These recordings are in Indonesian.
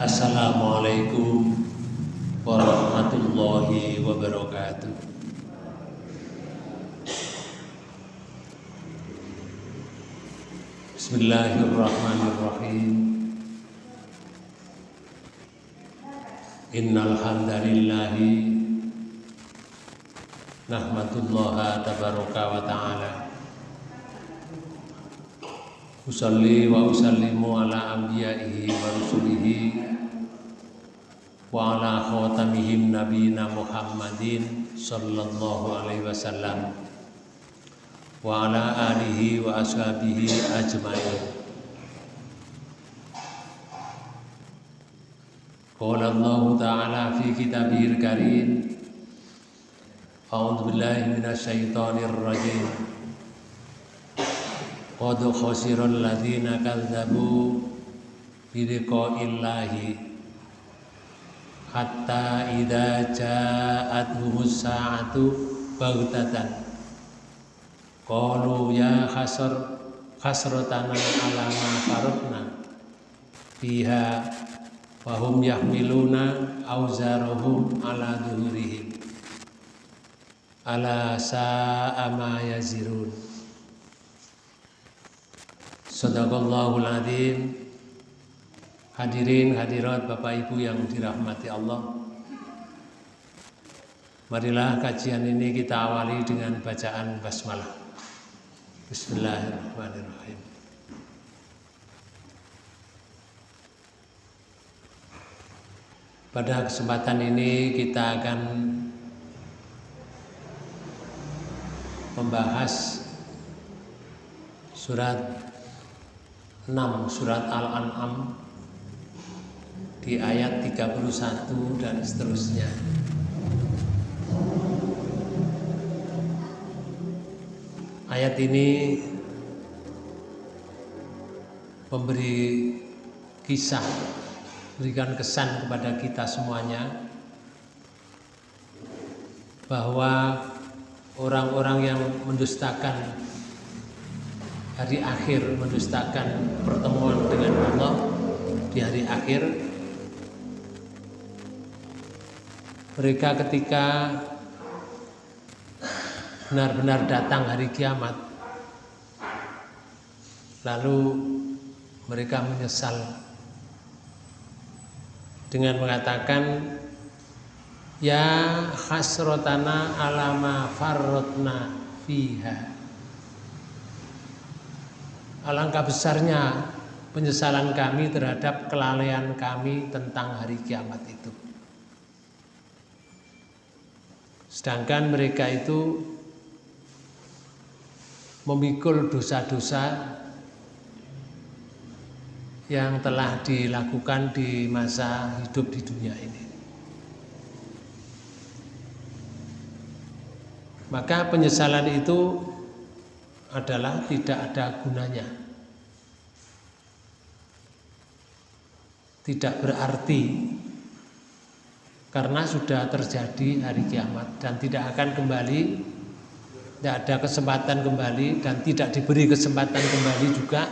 Assalamualaikum warahmatullahi wabarakatuh. Bismillahirrahmanirrahim. Innal hamdalillahi nahmadullaha tabaraka wa ta'ala. Usalli wa usallimu ala anbiya'ihi wa rusulihi khatamihim nabiyina Muhammadin sallallahu alaihi wasallam. Wa ala alihi wa ashabihi ajmain. Qala Allah Ta'ala fi kitabihil karim. A'udzu billahi minasy syaithanir rajim. Qad khasiral ladzina kadzabu bi liqa'illahi hatta idza ja'atuhumus sa'atu baghtatan. Qalu ya khasar khasratana ala ma faratna fiha wa hum yahmiluna auzarahum ala dhuhurihim ala sa'a ma yazirun. Sadaqallahul azim. Hadirin hadirat Bapak Ibu yang dirahmati Allah. Marilah kajian ini kita awali dengan bacaan basmalah. Bismillahirrahmanirrahim. Pada kesempatan ini kita akan membahas surat 6 surat Al-An'am di ayat 31 dan seterusnya. Ayat ini memberi kisah, berikan kesan kepada kita semuanya bahwa orang-orang yang mendustakan hari akhir mendustakan pertemuan dengan Allah di hari akhir mereka ketika benar-benar datang hari kiamat lalu mereka menyesal dengan mengatakan ya khasrotana alama farrotna fiha Alangkah besarnya penyesalan kami terhadap kelalaian kami tentang hari kiamat itu. Sedangkan mereka itu memikul dosa-dosa yang telah dilakukan di masa hidup di dunia ini. Maka penyesalan itu adalah tidak ada gunanya. Tidak berarti karena sudah terjadi hari kiamat dan tidak akan kembali tidak ada kesempatan kembali dan tidak diberi kesempatan kembali juga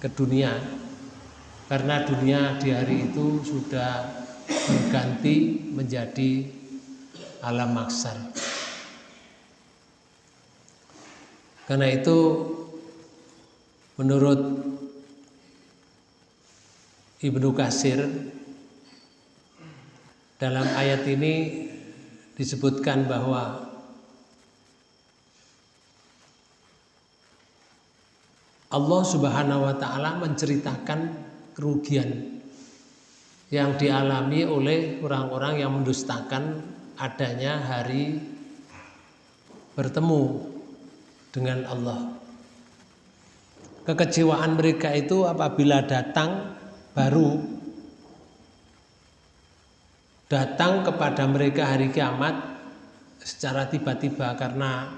ke dunia karena dunia di hari itu sudah berganti menjadi alam maksar. Karena itu menurut Ibnu Kasir dalam ayat ini disebutkan bahwa Allah Subhanahu wa taala menceritakan kerugian yang dialami oleh orang-orang yang mendustakan adanya hari bertemu dengan Allah. Kekecewaan mereka itu apabila datang baru datang kepada mereka hari kiamat secara tiba-tiba karena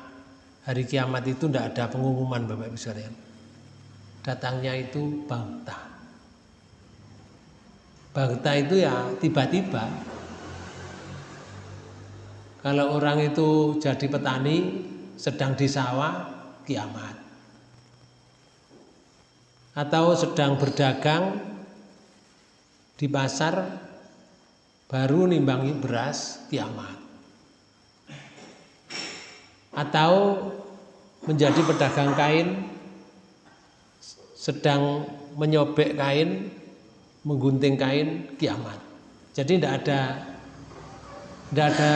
hari kiamat itu tidak ada pengumuman Bapak Ibu sekalian. Datangnya itu bangta. Bangta itu ya tiba-tiba. Kalau orang itu jadi petani sedang di sawah kiamat atau sedang berdagang di pasar baru nimbangi beras kiamat. Atau menjadi pedagang kain sedang menyobek kain menggunting kain kiamat. Jadi tidak ada tidak ada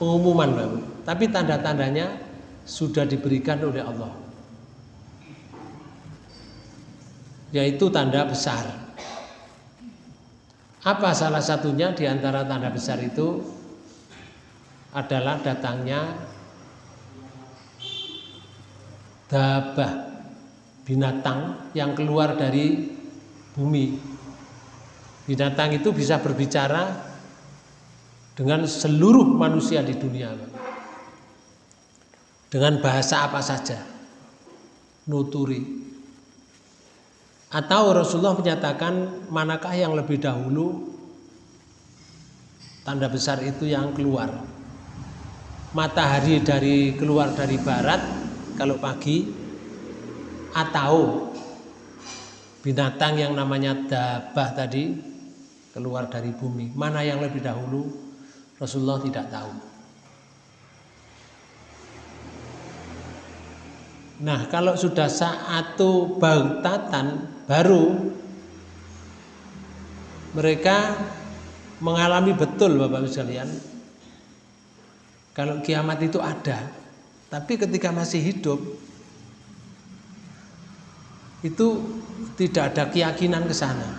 pengumuman baru tapi tanda-tandanya sudah diberikan oleh Allah. Yaitu tanda besar apa salah satunya di antara tanda besar itu adalah datangnya dabah binatang yang keluar dari bumi. Binatang itu bisa berbicara dengan seluruh manusia di dunia. Dengan bahasa apa saja. Nuturi. Atau Rasulullah menyatakan manakah yang lebih dahulu tanda besar itu yang keluar. Matahari dari keluar dari barat kalau pagi atau binatang yang namanya dabah tadi keluar dari bumi. Mana yang lebih dahulu Rasulullah tidak tahu. Nah, kalau sudah saat bautatan baru mereka mengalami betul Bapak Ibu sekalian. Kalau kiamat itu ada tapi ketika masih hidup itu tidak ada keyakinan ke sana.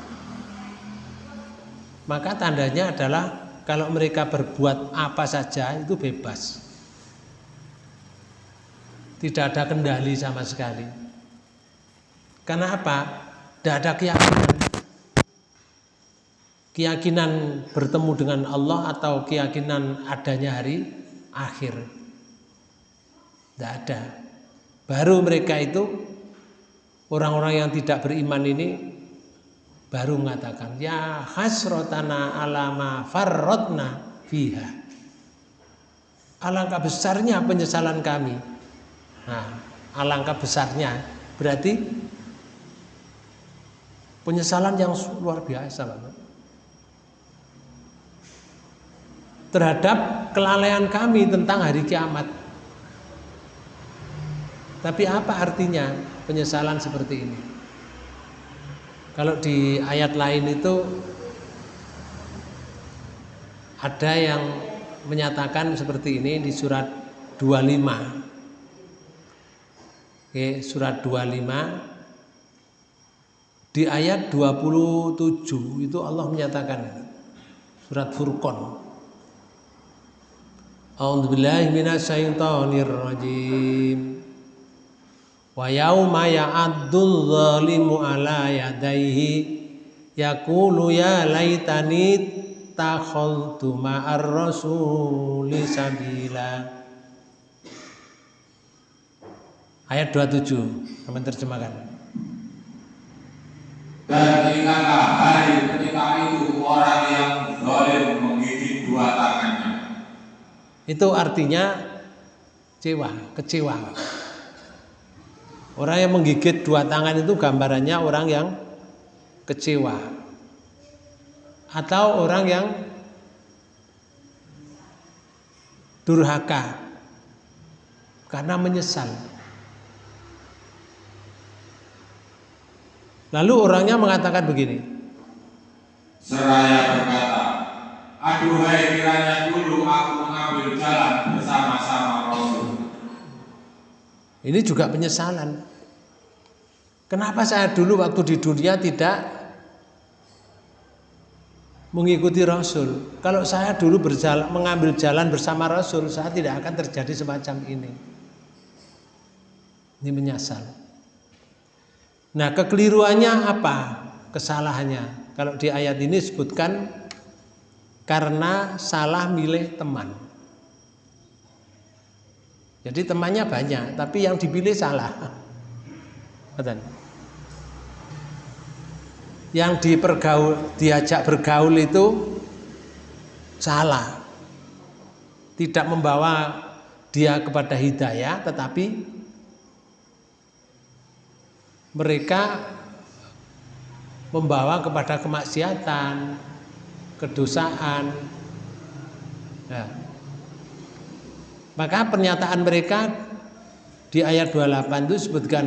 Maka tandanya adalah kalau mereka berbuat apa saja itu bebas. Tidak ada kendali sama sekali. Karena apa? Tidak ada keyakinan. Keyakinan bertemu dengan Allah atau keyakinan adanya hari akhir. Tidak ada. Baru mereka itu orang-orang yang tidak beriman ini baru mengatakan ya hasrotana alama farrotna fiha. Alangkah besarnya penyesalan kami. Nah, alangkah besarnya berarti Penyesalan yang luar biasa. Terhadap kelalaian kami tentang hari kiamat. Tapi apa artinya penyesalan seperti ini? Kalau di ayat lain itu ada yang menyatakan seperti ini di surat 25. Oke, surat 25 di ayat 27 itu Allah menyatakan surat Furqan. A'udzubillahi minasyaitonir rajim. Wa yauma ya'addul zalimu ala yadayhi yaqulu ya laitani takhaltu ma'ar rasuli sabila. Ayat 27, kami terjemahkan. Dan ingatlah hari ketika itu orang yang menggigit dua tangannya. Itu artinya kecewa, kecewa. Orang yang menggigit dua tangan itu gambarannya orang yang kecewa. Atau orang yang durhaka karena menyesal. Lalu orangnya mengatakan begini. Seraya berkata, aduhai kiranya dulu aku mengambil jalan bersama-sama Rasul. Ini juga penyesalan. Kenapa saya dulu waktu di dunia tidak mengikuti Rasul? Kalau saya dulu berjalan, mengambil jalan bersama Rasul, saya tidak akan terjadi semacam ini. Ini menyesal. Nah, kekeliruannya apa? Kesalahannya. Kalau di ayat ini disebutkan karena salah milih teman. Jadi temannya banyak, tapi yang dipilih salah. Yang dipergaul, diajak bergaul itu salah. Tidak membawa dia kepada hidayah, tetapi mereka membawa kepada kemaksiatan, kedosaan. Nah, maka pernyataan mereka di ayat 28 itu sebutkan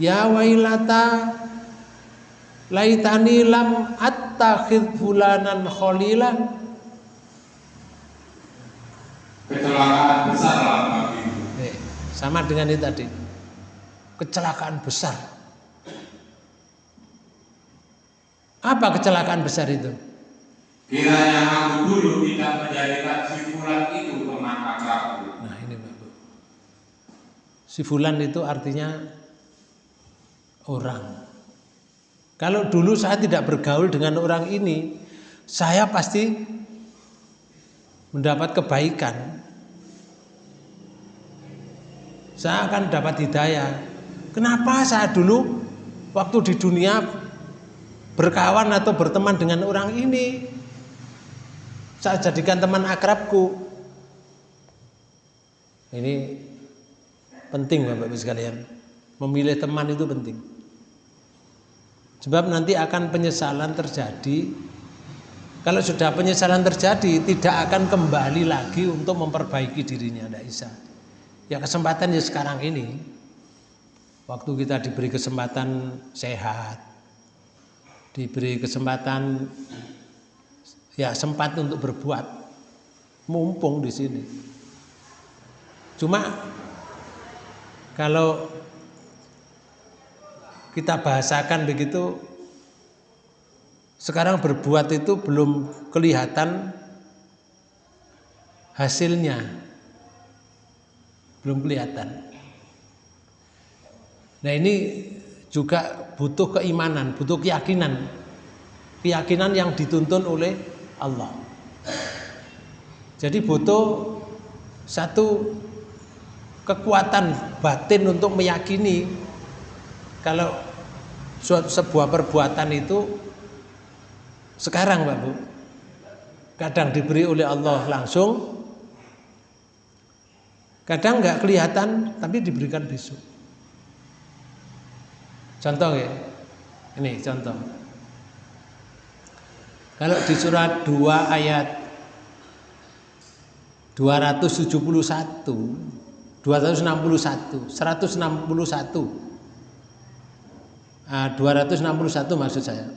Ya wailata laitani lam attakhid fulanan khalila Kecelakaan besar lah Eh, sama dengan itu tadi. Kecelakaan besar. Apa kecelakaan besar itu? Kiranya aku dulu tidak menjadikan si fulan itu teman akrabku. Nah ini Bapak. Si fulan itu artinya orang. Kalau dulu saya tidak bergaul dengan orang ini, saya pasti mendapat kebaikan. Saya akan dapat hidayah. Kenapa saya dulu waktu di dunia berkawan atau berteman dengan orang ini? Saya jadikan teman akrabku. Ini penting Bapak Ibu sekalian. Memilih teman itu penting. Sebab nanti akan penyesalan terjadi. Kalau sudah penyesalan terjadi, tidak akan kembali lagi untuk memperbaiki dirinya, tidak bisa. Ya kesempatan ya sekarang ini, waktu kita diberi kesempatan sehat, diberi kesempatan ya sempat untuk berbuat, mumpung di sini. Cuma kalau kita bahasakan begitu, sekarang berbuat itu belum kelihatan hasilnya belum kelihatan. Nah ini juga butuh keimanan, butuh keyakinan, keyakinan yang dituntun oleh Allah. Jadi butuh satu kekuatan batin untuk meyakini kalau suatu sebuah perbuatan itu sekarang Pak Bu kadang diberi oleh Allah langsung Kadang nggak kelihatan tapi diberikan besok. Contoh ya. Ini contoh. Kalau di surat 2 ayat 271 261 161 ah, 261 maksud saya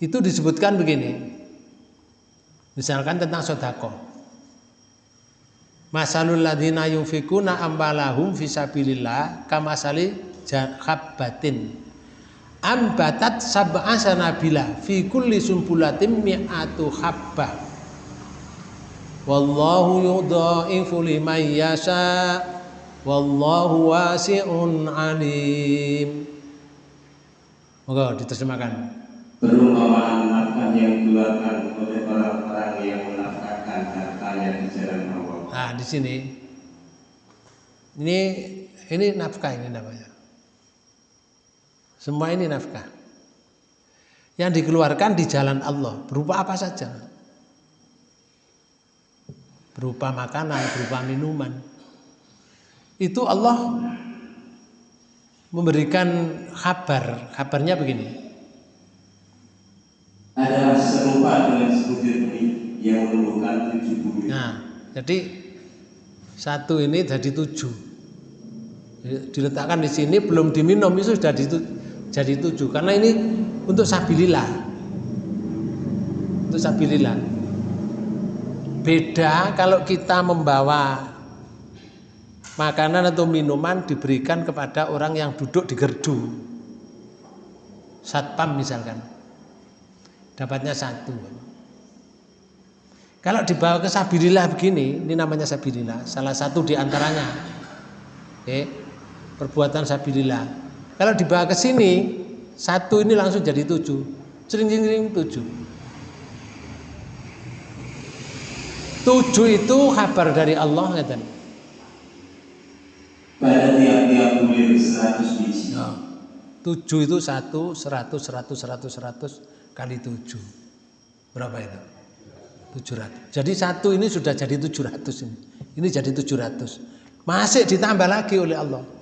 itu disebutkan begini misalkan tentang sodako Masalul ladina yunfikuna ambalahum fisabilillah kamasali habbatin ambatat sab'a sanabila fi kulli sumbulatin mi'atu habbah. Wallahu yudha'ifu liman yasha. Wallahu wasi'un alim. Moga diterjemahkan. Perumpamaan nafkah yang dikeluarkan oleh orang-orang yang menafkahkan hartanya di jalan Allah. Nah, di sini. Ini ini nafkah ini namanya. Semua ini nafkah. Yang dikeluarkan di jalan Allah berupa apa saja? Berupa makanan, berupa minuman. Itu Allah memberikan kabar. Kabarnya begini. Adalah serupa dengan sebutir benih yang menumbuhkan tujuh bumi. Nah, jadi satu ini jadi tujuh. Diletakkan di sini belum diminum itu sudah jadi tujuh. Karena ini untuk sabilillah. Untuk sabilillah. Beda kalau kita membawa makanan atau minuman diberikan kepada orang yang duduk di gerdu. Satpam misalkan. Dapatnya satu. Kalau dibawa ke sabilillah begini, ini namanya sabilillah. Salah satu di antaranya. Oke, perbuatan sabilillah. Kalau dibawa ke sini, satu ini langsung jadi tujuh. Cering-cering tujuh. Tujuh itu kabar dari Allah ngeten. Pada tiap-tiap bulir seratus biji. Nah, tujuh itu satu, seratus, seratus, seratus, seratus kali tujuh. Berapa itu? 700. Jadi satu ini sudah jadi 700 ini. Ini jadi 700. Masih ditambah lagi oleh Allah.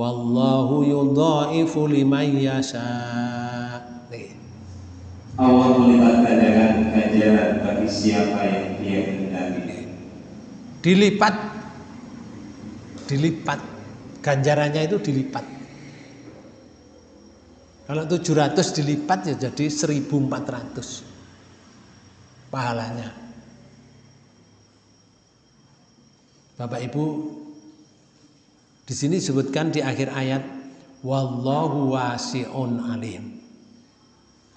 Wallahu yudhaifu liman yasha. Allah melipat gandakan ganjaran bagi siapa yang dia kehendaki. Dilipat dilipat ganjarannya itu dilipat. Kalau 700 dilipat ya jadi 1400 pahalanya. Bapak Ibu di sini disebutkan di akhir ayat wallahu wasi'un alim.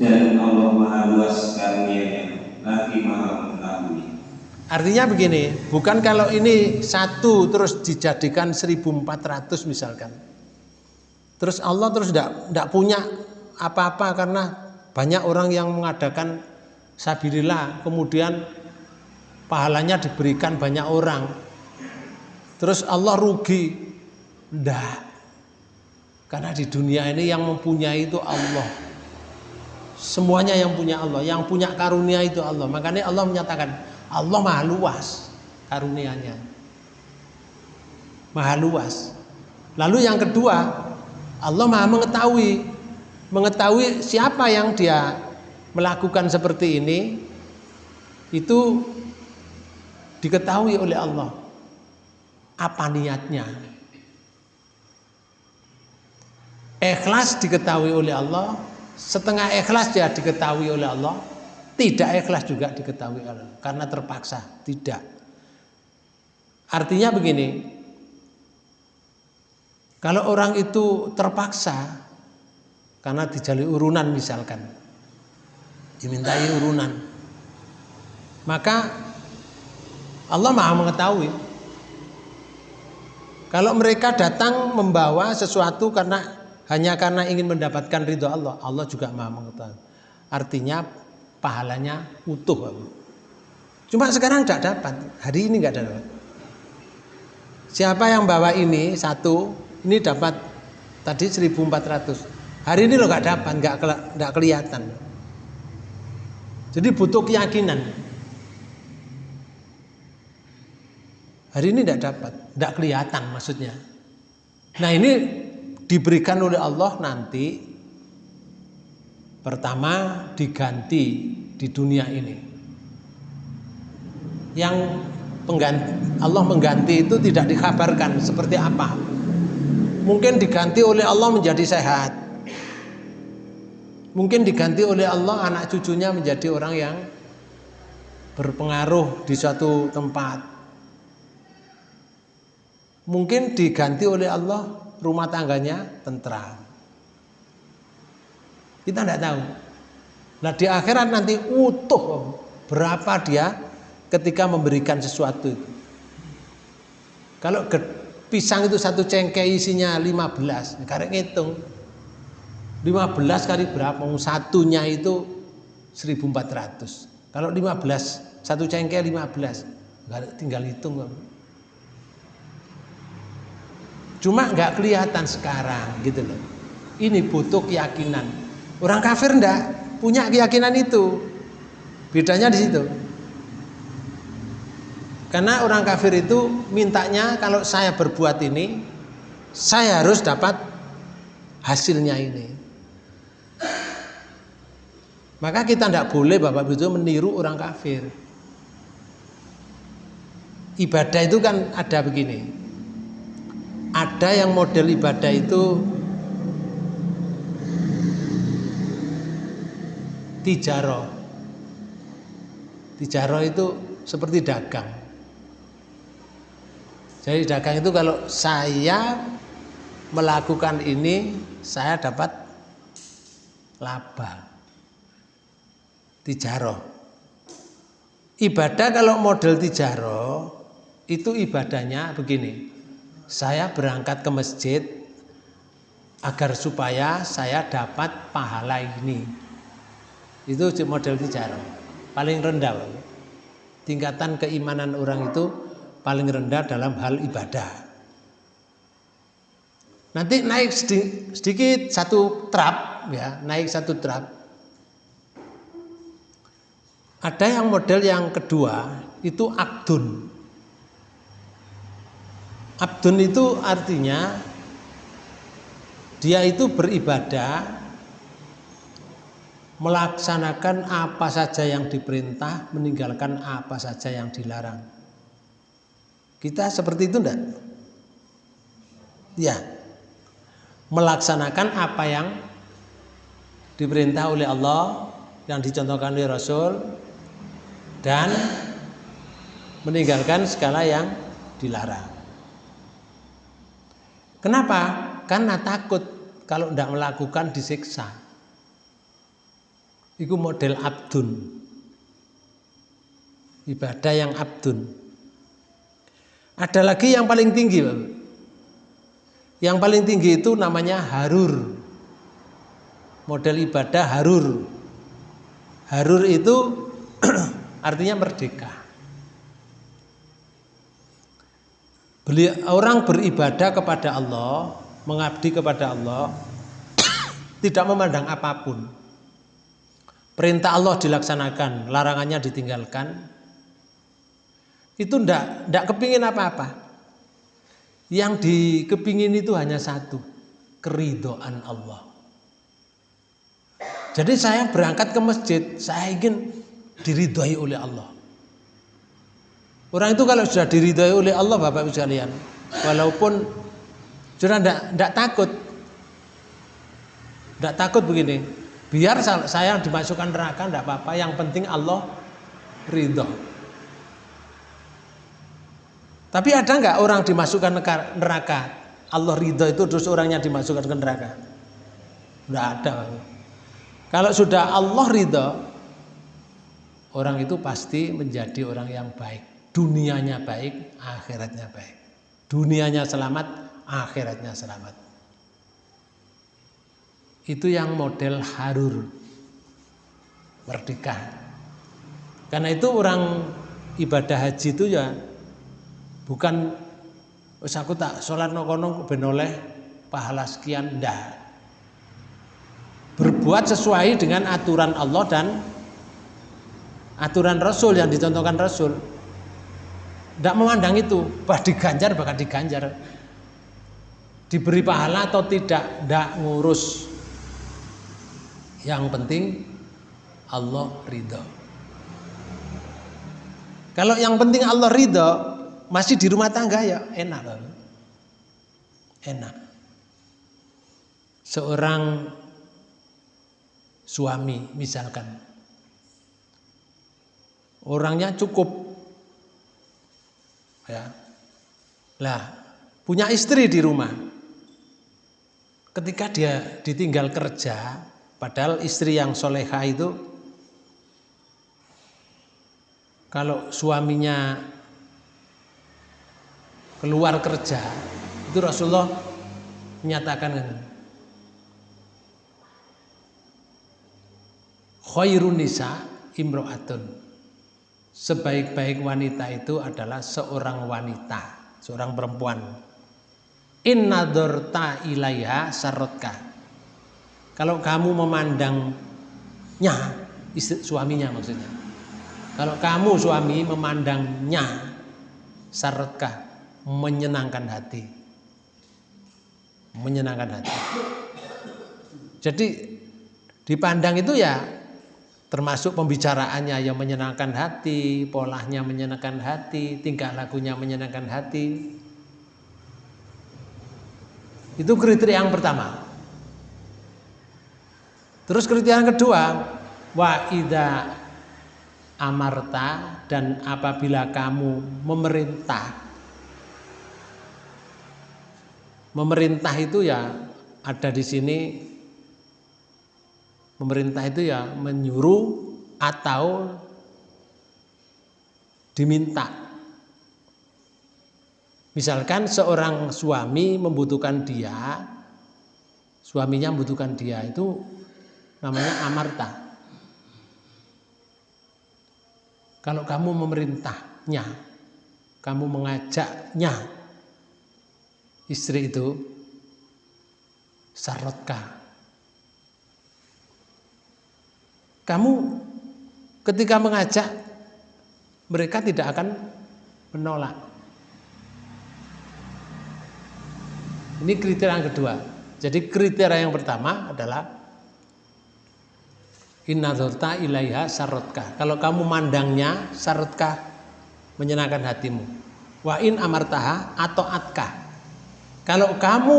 Dan Allah Maha Luas karunia lagi Maha mengetahui. Artinya begini, bukan kalau ini satu terus dijadikan 1400 misalkan. Terus Allah terus tidak punya apa-apa karena banyak orang yang mengadakan sabilillah, kemudian pahalanya diberikan banyak orang. Terus Allah rugi. Tidak. Karena di dunia ini yang mempunyai itu Allah. Semuanya yang punya Allah, yang punya karunia itu Allah. Makanya Allah menyatakan, Allah maha luas karunianya. Maha luas. Lalu yang kedua, Allah maha mengetahui. Mengetahui siapa yang dia melakukan seperti ini, itu diketahui oleh Allah. Apa niatnya? Ikhlas diketahui oleh Allah, setengah ikhlas dia diketahui oleh Allah, tidak ikhlas juga diketahui Allah karena terpaksa, tidak. Artinya begini, kalau orang itu terpaksa karena dijali urunan misalkan, dimintai urunan, maka Allah maha mengetahui. Kalau mereka datang membawa sesuatu karena hanya karena ingin mendapatkan ridho Allah, Allah juga maha mengetahui. Artinya pahalanya utuh. Cuma sekarang tidak dapat, hari ini nggak dapat. Siapa yang bawa ini satu, ini dapat tadi 1400. Hari ini lo nggak dapat, nggak nggak kelihatan. Jadi butuh keyakinan. Hari ini tidak dapat, tidak kelihatan maksudnya. Nah ini diberikan oleh Allah nanti Pertama diganti di dunia ini. Yang pengganti, Allah mengganti itu tidak dikabarkan seperti apa. Mungkin diganti oleh Allah menjadi sehat. Mungkin diganti oleh Allah anak cucunya menjadi orang yang berpengaruh di suatu tempat. Mungkin diganti oleh Allah rumah tangganya tentram. Kita tidak tahu. Nah di akhirat nanti utuh berapa dia ketika memberikan sesuatu itu. Kalau pisang itu satu cengkeh isinya 15, karek ngitung. 15 kali berapa? Satunya itu 1400. Kalau 15, satu cengkeh 15. Tinggal hitung. Cuma nggak kelihatan sekarang gitu loh. Ini butuh keyakinan. Orang kafir ndak punya keyakinan itu. Bedanya di situ. Karena orang kafir itu mintanya kalau saya berbuat ini, saya harus dapat hasilnya ini. Maka kita tidak boleh Bapak Ibu meniru orang kafir. Ibadah itu kan ada begini. Ada yang model ibadah itu tijaro. Tijaro itu seperti dagang. Jadi dagang itu kalau saya melakukan ini saya dapat laba. Tijaro. Ibadah kalau model tijaro itu ibadahnya begini. Saya berangkat ke masjid agar supaya saya dapat pahala ini. Itu model tijarah. Paling rendah. Tingkatan keimanan orang itu paling rendah dalam hal ibadah. Nanti naik sedikit satu trap ya, naik satu trap. Ada yang model yang kedua itu abdun. Abdun itu artinya dia itu beribadah melaksanakan apa saja yang diperintah, meninggalkan apa saja yang dilarang. Kita seperti itu enggak? Ya. Melaksanakan apa yang diperintah oleh Allah, yang dicontohkan oleh Rasul dan meninggalkan segala yang dilarang. Kenapa? Karena takut kalau tidak melakukan disiksa. Itu model abdun. Ibadah yang abdun. Ada lagi yang paling tinggi, Yang paling tinggi itu namanya harur. Model ibadah harur. Harur itu artinya merdeka. Beli, orang beribadah kepada Allah, mengabdi kepada Allah, tidak memandang apa pun. Perintah Allah dilaksanakan, larangannya ditinggalkan. Itu ndak ndak kepingin apa-apa. Yang dikepingin itu hanya satu, keridoan Allah. Jadi saya berangkat ke masjid, saya ingin diridhoi oleh Allah. Orang itu kalau sudah diridhoi oleh Allah Bapak Ibu sekalian, walaupun sudah tidak takut, tidak takut begini. Biar saya dimasukkan neraka tidak apa-apa, yang penting Allah ridho. Tapi ada nggak orang dimasukkan neraka? Allah ridho itu terus orangnya dimasukkan ke neraka? Tidak ada. Kalau sudah Allah ridho, orang itu pasti menjadi orang yang baik. Dunianya baik, akhiratnya baik. Dunianya selamat, akhiratnya selamat. Itu yang model harur. Merdeka. Karena itu orang ibadah haji itu ya bukan Wes aku tak sholat nokono benoleh pahala sekian ndak berbuat sesuai dengan aturan Allah dan aturan Rasul yang dicontohkan Rasul. Tidak memandang itu, bah diganjar bahkan diganjar. Diberi pahala atau tidak, tidak ngurus. Yang penting Allah ridho. Kalau yang penting Allah ridho, masih di rumah tangga ya enak. Enak. Seorang suami misalkan. Orangnya cukup. Ya. Lah, punya istri di rumah. Ketika dia ditinggal kerja, padahal istri yang soleha itu kalau suaminya keluar kerja, itu Rasulullah menyatakan khairun nisa imro'atun sebaik-baik wanita itu adalah seorang wanita seorang perempuan. Inna dorta ilaiha sarotka. Kalau kamu memandangnya istri, suaminya maksudnya. Kalau kamu suami memandangnya sarotka menyenangkan hati. Menyenangkan hati. Jadi dipandang itu ya termasuk pembicaraannya yang menyenangkan hati, polanya menyenangkan hati, tingkah lakunya menyenangkan hati. Itu kriteria yang pertama. Terus kriteria yang kedua, wa ida amarta dan apabila kamu memerintah memerintah itu ya ada di sini pemerintah itu ya menyuruh atau diminta. Misalkan seorang suami membutuhkan dia, suaminya membutuhkan dia itu namanya amarta. Kalau kamu memerintahnya, kamu mengajaknya, istri itu sarotka Kamu ketika mengajak mereka tidak akan menolak. Ini kriteria yang kedua. Jadi kriteria yang pertama adalah Inna dzurta ilaiha sarotka. Kalau kamu mandangnya sarotka menyenangkan hatimu. Wa in amartaha atau atka. Kalau kamu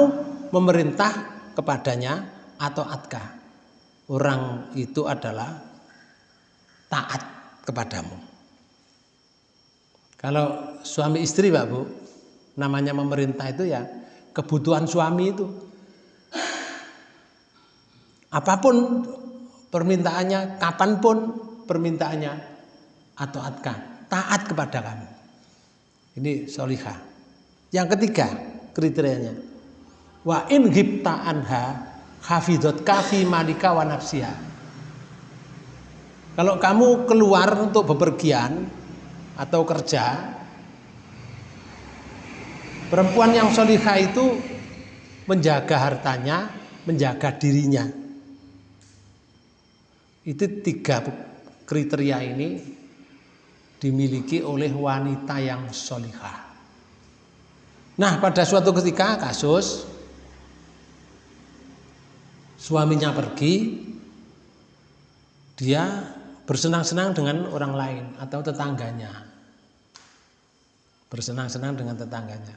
memerintah kepadanya atau atka. Orang itu adalah taat kepadamu. Kalau suami istri Pak Bu, namanya memerintah itu ya kebutuhan suami itu. Apa pun permintaannya, kapan pun permintaannya atau atka, taat kepada kamu. Ini solihah. Yang ketiga kriterianya, wa in anha hafidot kafi malika wa nafsiha. Kalau kamu keluar untuk bepergian atau kerja, perempuan yang solihah itu menjaga hartanya, menjaga dirinya. Itu tiga kriteria ini dimiliki oleh wanita yang solihah. Nah pada suatu ketika kasus suaminya pergi, dia bersenang-senang dengan orang lain atau tetangganya. Bersenang-senang dengan tetangganya.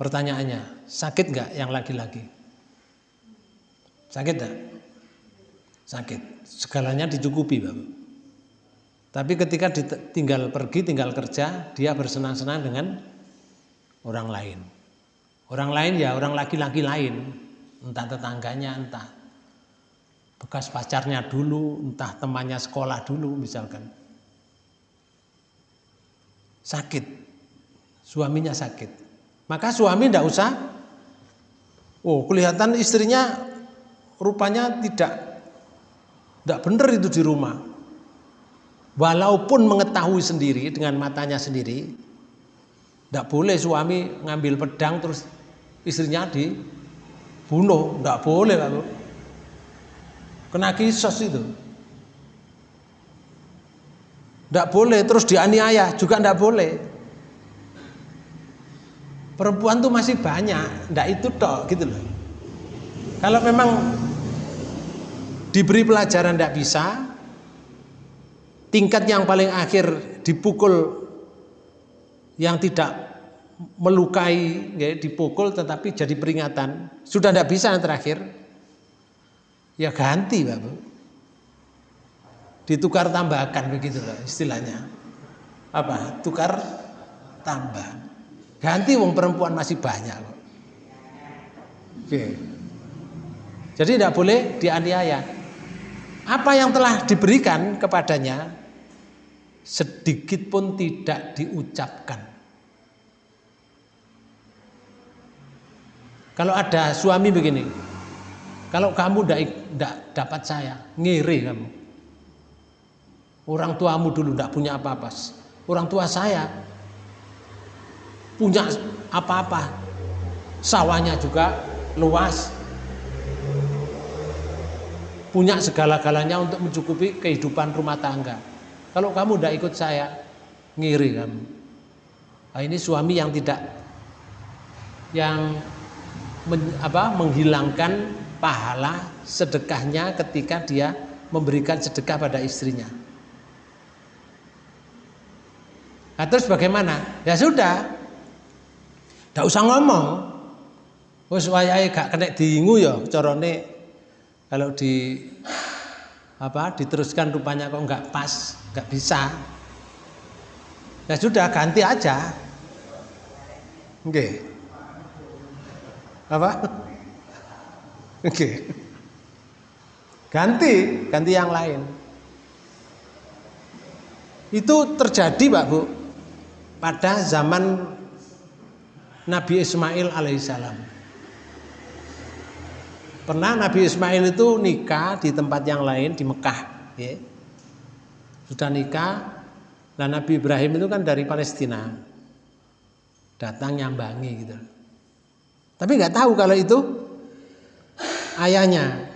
Pertanyaannya, sakit nggak yang laki-laki? Sakit nggak? Sakit segalanya dicukupi Bapak. Tapi ketika tinggal pergi, tinggal kerja, dia bersenang-senang dengan orang lain. Orang lain ya orang laki-laki lain, entah tetangganya, entah bekas pacarnya dulu, entah temannya sekolah dulu misalkan. Sakit, suaminya sakit. Maka suami tidak usah, oh kelihatan istrinya rupanya tidak tidak benar itu di rumah. Walaupun mengetahui sendiri dengan matanya sendiri, tidak boleh suami ngambil pedang terus istrinya dibunuh, tidak boleh Pak. Kena kisos itu. Tidak boleh terus dianiaya juga tidak boleh. Perempuan tuh masih banyak, tidak itu toh gitu loh. Kalau memang diberi pelajaran tidak bisa, tingkat yang paling akhir dipukul yang tidak melukai, ya, dipukul tetapi jadi peringatan, sudah tidak bisa yang terakhir, ya ganti Bapak. Ditukar tambahkan begitu loh istilahnya. Apa? Tukar tambah. Ganti wong perempuan masih banyak kok. Oke. Jadi tidak boleh dianiaya apa yang telah diberikan kepadanya sedikit pun tidak diucapkan. Kalau ada suami begini, kalau kamu tidak dapat saya, ngiri kamu. Orang tuamu dulu tidak punya apa-apa. Orang tua saya punya apa-apa. Sawahnya juga luas, punya segala-galanya untuk mencukupi kehidupan rumah tangga. Kalau kamu tidak ikut saya, ngiri kamu. Nah, ini suami yang tidak yang men, apa, menghilangkan pahala sedekahnya ketika dia memberikan sedekah pada istrinya. Nah, terus bagaimana? Ya sudah, tidak usah ngomong. Wes wayahe gak kena diingu ya carane kalau di apa diteruskan rupanya kok nggak pas, nggak bisa. Ya sudah ganti aja. Oke. Apa? Oke. Ganti, ganti yang lain. Itu terjadi Pak Bu pada zaman Nabi Ismail alaihissalam. Pernah Nabi Ismail itu nikah di tempat yang lain di Mekah, ya. Sudah nikah, dan Nabi Ibrahim itu kan dari Palestina, datang nyambangi gitu. Tapi nggak tahu kalau itu ayahnya.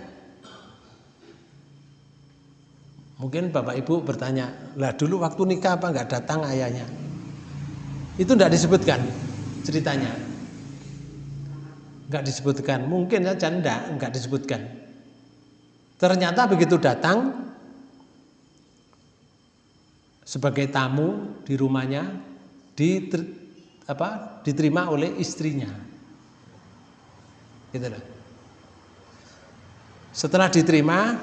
Mungkin bapak ibu bertanya, lah dulu waktu nikah apa nggak datang ayahnya? Itu tidak disebutkan ceritanya nggak disebutkan mungkin saja enggak enggak disebutkan Ternyata begitu datang sebagai tamu di rumahnya diter, apa, diterima oleh istrinya. Gitu loh. Setelah diterima,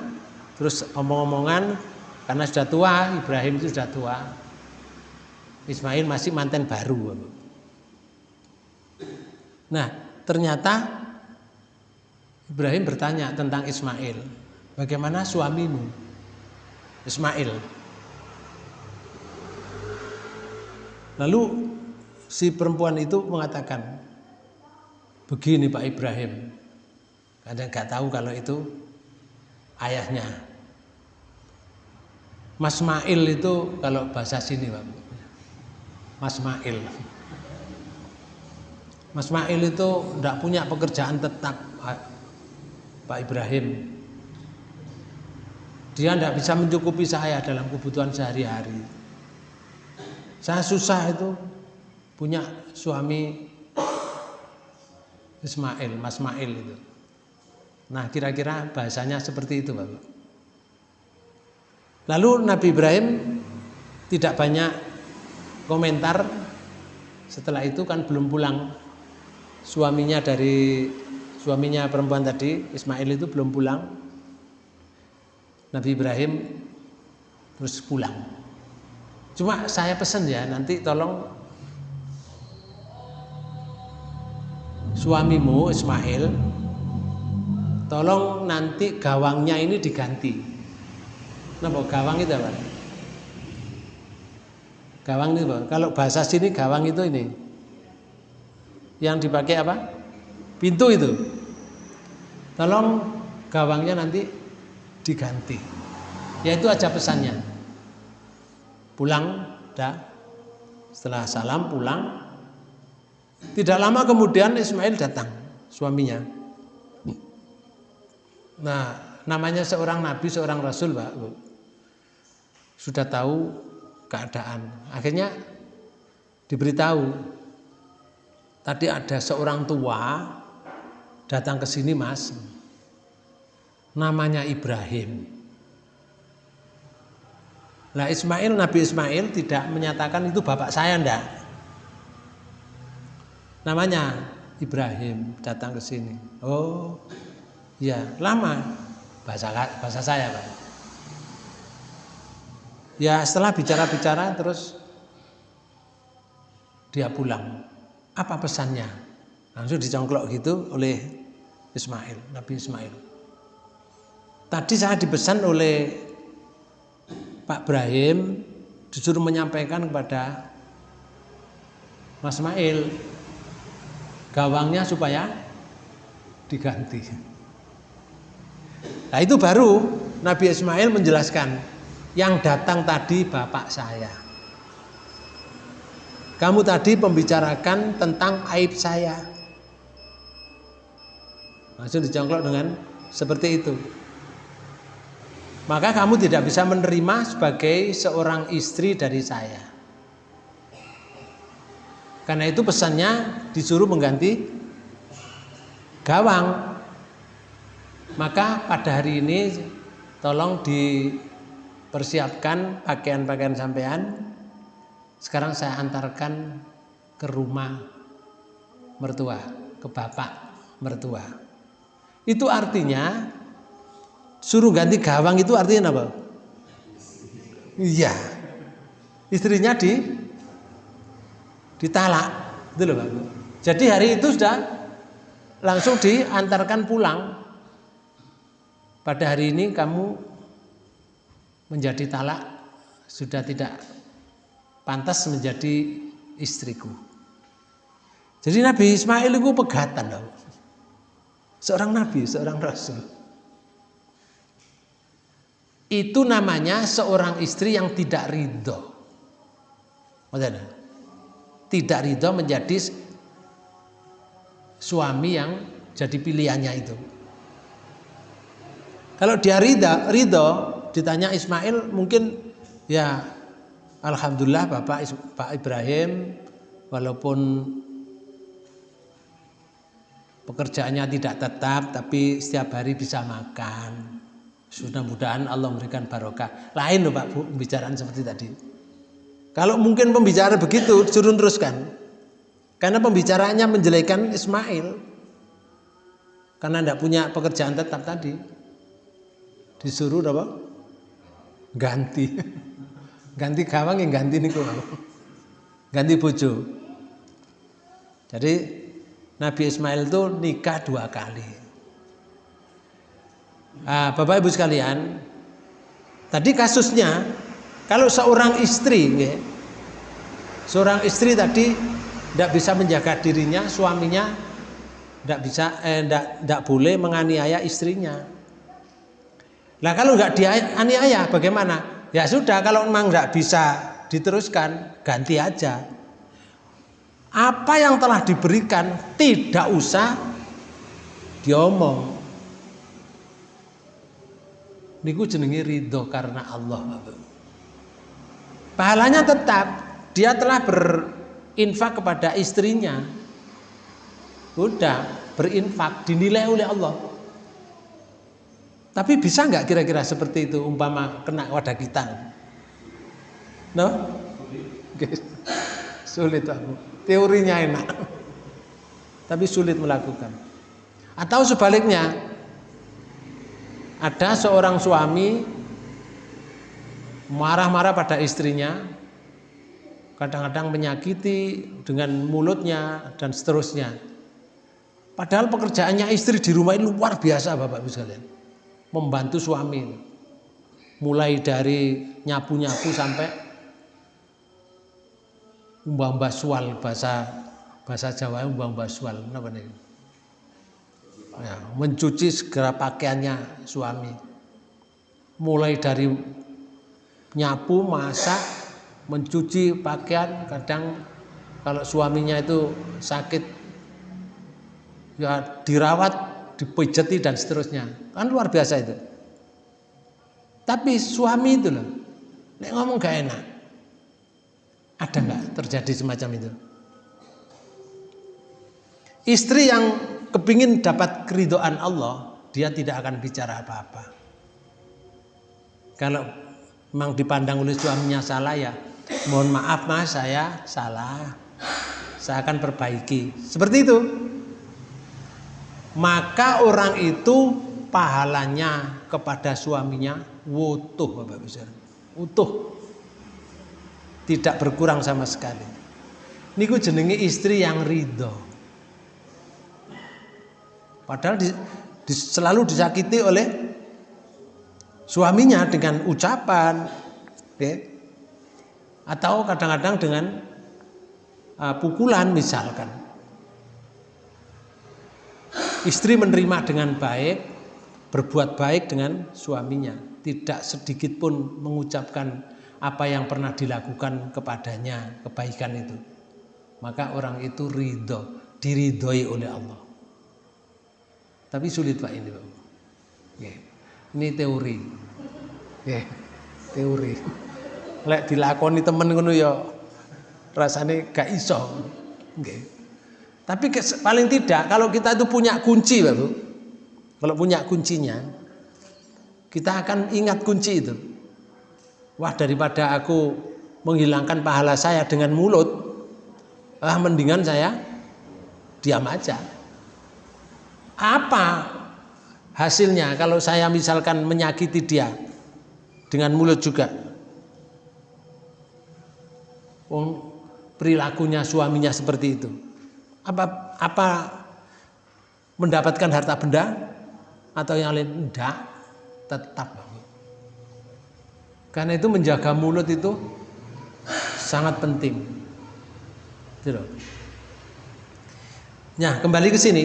terus omong-omongan karena sudah tua, Ibrahim itu sudah tua. Ismail masih manten baru. Nah, ternyata Ibrahim bertanya tentang Ismail. Bagaimana suamimu? Ismail. Lalu si perempuan itu mengatakan, begini Pak Ibrahim, kadang nggak tahu kalau itu ayahnya. Mas Mail itu kalau bahasa sini Pak, Mas Mail. Mas Mail itu tidak punya pekerjaan tetap Pak Ibrahim. Dia tidak bisa mencukupi saya dalam kebutuhan sehari-hari. Saya susah itu punya suami Ismail, Mas Mail itu. Nah kira-kira bahasanya seperti itu Bapak. Lalu Nabi Ibrahim tidak banyak komentar setelah itu kan belum pulang suaminya dari suaminya perempuan tadi Ismail itu belum pulang Nabi Ibrahim terus pulang cuma saya pesan ya nanti tolong suamimu Ismail tolong nanti gawangnya ini diganti. Nah gawang itu apa? Gawang itu apa? kalau bahasa sini gawang itu ini. Yang dipakai apa? Pintu itu. Tolong gawangnya nanti diganti. Ya itu aja pesannya. Pulang dah setelah salam pulang tidak lama kemudian Ismail datang suaminya. Nah namanya seorang nabi seorang rasul Pak sudah tahu keadaan. Akhirnya diberitahu tadi ada seorang tua datang ke sini mas. Namanya Ibrahim. Nah Ismail Nabi Ismail tidak menyatakan itu bapak saya ndak namanya Ibrahim datang ke sini. Oh ya lama? Bahasa bahasa saya pak. Ya setelah bicara-bicara terus dia pulang. Apa pesannya? Langsung dicongklok gitu oleh Ismail, Nabi Ismail. Tadi saya dipesan oleh Pak Ibrahim disuruh menyampaikan kepada Mas Ismail gawangnya supaya diganti. Nah itu baru Nabi Ismail menjelaskan yang datang tadi bapak saya. Kamu tadi membicarakan tentang aib saya. Langsung dicongklok dengan seperti itu. Maka kamu tidak bisa menerima sebagai seorang istri dari saya. Karena itu pesannya disuruh mengganti gawang. Maka pada hari ini tolong dipersiapkan pakaian-pakaian sampean. Sekarang saya antarkan ke rumah mertua, ke bapak mertua. Itu artinya suruh ganti gawang itu artinya apa? Iya. Istrinya di ditalak. Itu loh, Pak. Jadi hari itu sudah langsung diantarkan pulang. Pada hari ini kamu menjadi talak sudah tidak pantas menjadi istriku. Jadi Nabi Ismail itu pegatan loh. Seorang nabi, seorang rasul. Itu namanya seorang istri yang tidak ridho. Tidak ridho menjadi suami yang jadi pilihannya itu. Kalau dia ridho, ridho ditanya Ismail mungkin ya Alhamdulillah Bapak Pak Ibrahim walaupun pekerjaannya tidak tetap tapi setiap hari bisa makan Mudah-mudahan Allah memberikan barokah. Lain loh Pak Bu, pembicaraan seperti tadi. Kalau mungkin pembicara begitu, suruh teruskan. Karena pembicaraannya menjelekan Ismail. Karena tidak punya pekerjaan tetap tadi. Disuruh apa? Ganti. Ganti gawang yang ganti niku. Ganti bojo. Jadi Nabi Ismail itu nikah dua kali. Nah, Bapak Ibu sekalian, tadi kasusnya kalau seorang istri, ya, seorang istri tadi tidak bisa menjaga dirinya, suaminya tidak bisa, eh, tidak, boleh menganiaya istrinya. Nah kalau nggak dianiaya, bagaimana? Ya sudah, kalau memang nggak bisa diteruskan, ganti aja. Apa yang telah diberikan tidak usah diomong niku jenenge ridho karena Allah pahalanya tetap dia telah berinfak kepada istrinya. Udah berinfak dinilai oleh Allah. Tapi bisa nggak kira-kira seperti itu umpama kena wadah kita? No? Sulit aku teorinya enak. Tapi sulit melakukan. Atau sebaliknya ada seorang suami marah-marah pada istrinya, kadang-kadang menyakiti dengan mulutnya dan seterusnya. Padahal pekerjaannya istri di rumah ini luar biasa Bapak Ibu sekalian. Membantu suami. Mulai dari nyapu-nyapu sampai umbang sual bahasa bahasa Jawa umbang sual apa nih? ya, mencuci segera pakaiannya suami mulai dari nyapu masak mencuci pakaian. Kadang kalau suaminya itu sakit ya dirawat dipijeti dan seterusnya. Kan luar biasa itu. Tapi suami itu loh nek ngomong gak enak ada nggak terjadi semacam itu? Istri yang kepingin dapat keridoan Allah, dia tidak akan bicara apa-apa. Kalau memang dipandang oleh suaminya salah ya, mohon maaf mas saya salah, saya akan perbaiki. Seperti itu. Maka orang itu pahalanya kepada suaminya utuh Bapak Ibu Utuh. Tidak berkurang sama sekali. Niku jenenge istri yang ridho. Padahal di, di, selalu disakiti oleh suaminya dengan ucapan, ya, atau kadang-kadang dengan uh, pukulan misalkan. Istri menerima dengan baik, berbuat baik dengan suaminya, tidak sedikit pun mengucapkan apa yang pernah dilakukan kepadanya kebaikan itu. Maka orang itu ridho, diridhoi oleh Allah. Tapi sulit Pak ini Pak. Ini teori. Teori. Lek dilakoni temen ngono ya rasanya gak iso. Tapi paling tidak kalau kita itu punya kunci Pak Bu. Kalau punya kuncinya kita akan ingat kunci itu. Wah daripada aku menghilangkan pahala saya dengan mulut, ah mendingan saya diam aja. Apa hasilnya kalau saya misalkan menyakiti dia dengan mulut juga? Oh, perilakunya suaminya seperti itu. Apa apa mendapatkan harta benda atau yang lain? Tidak, tetap. Karena itu menjaga mulut itu sangat penting. Nah, kembali ke sini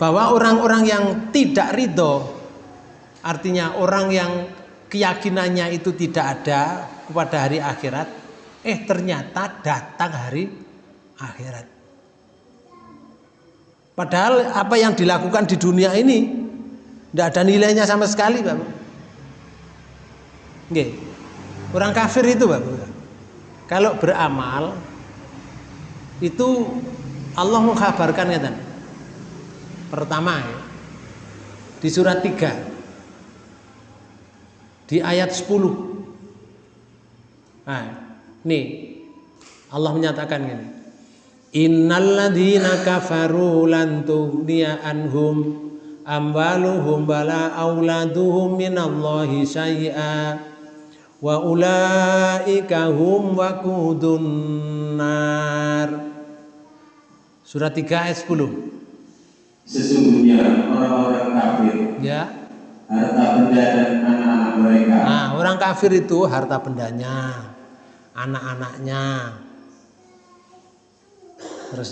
bahwa orang-orang yang tidak ridho artinya orang yang keyakinannya itu tidak ada kepada hari akhirat eh ternyata datang hari akhirat. Padahal apa yang dilakukan di dunia ini tidak ada nilainya sama sekali Bapak Nggih. orang kafir itu Bapak kalau beramal itu Allah mengkabarkan ya Pertama ya, di surat 3 di ayat 10. Nah, nih Allah menyatakan gini. Innalladzina kafaru lan tughniya anhum amwaluhum bala auladuhum minallahi syai'a wa ulaika hum waqudun nar. Surat 3 ayat 10. Sesungguhnya orang-orang kafir Ya. Harta benda dan anak-anak mereka Nah, orang kafir itu harta bendanya, anak-anaknya. Terus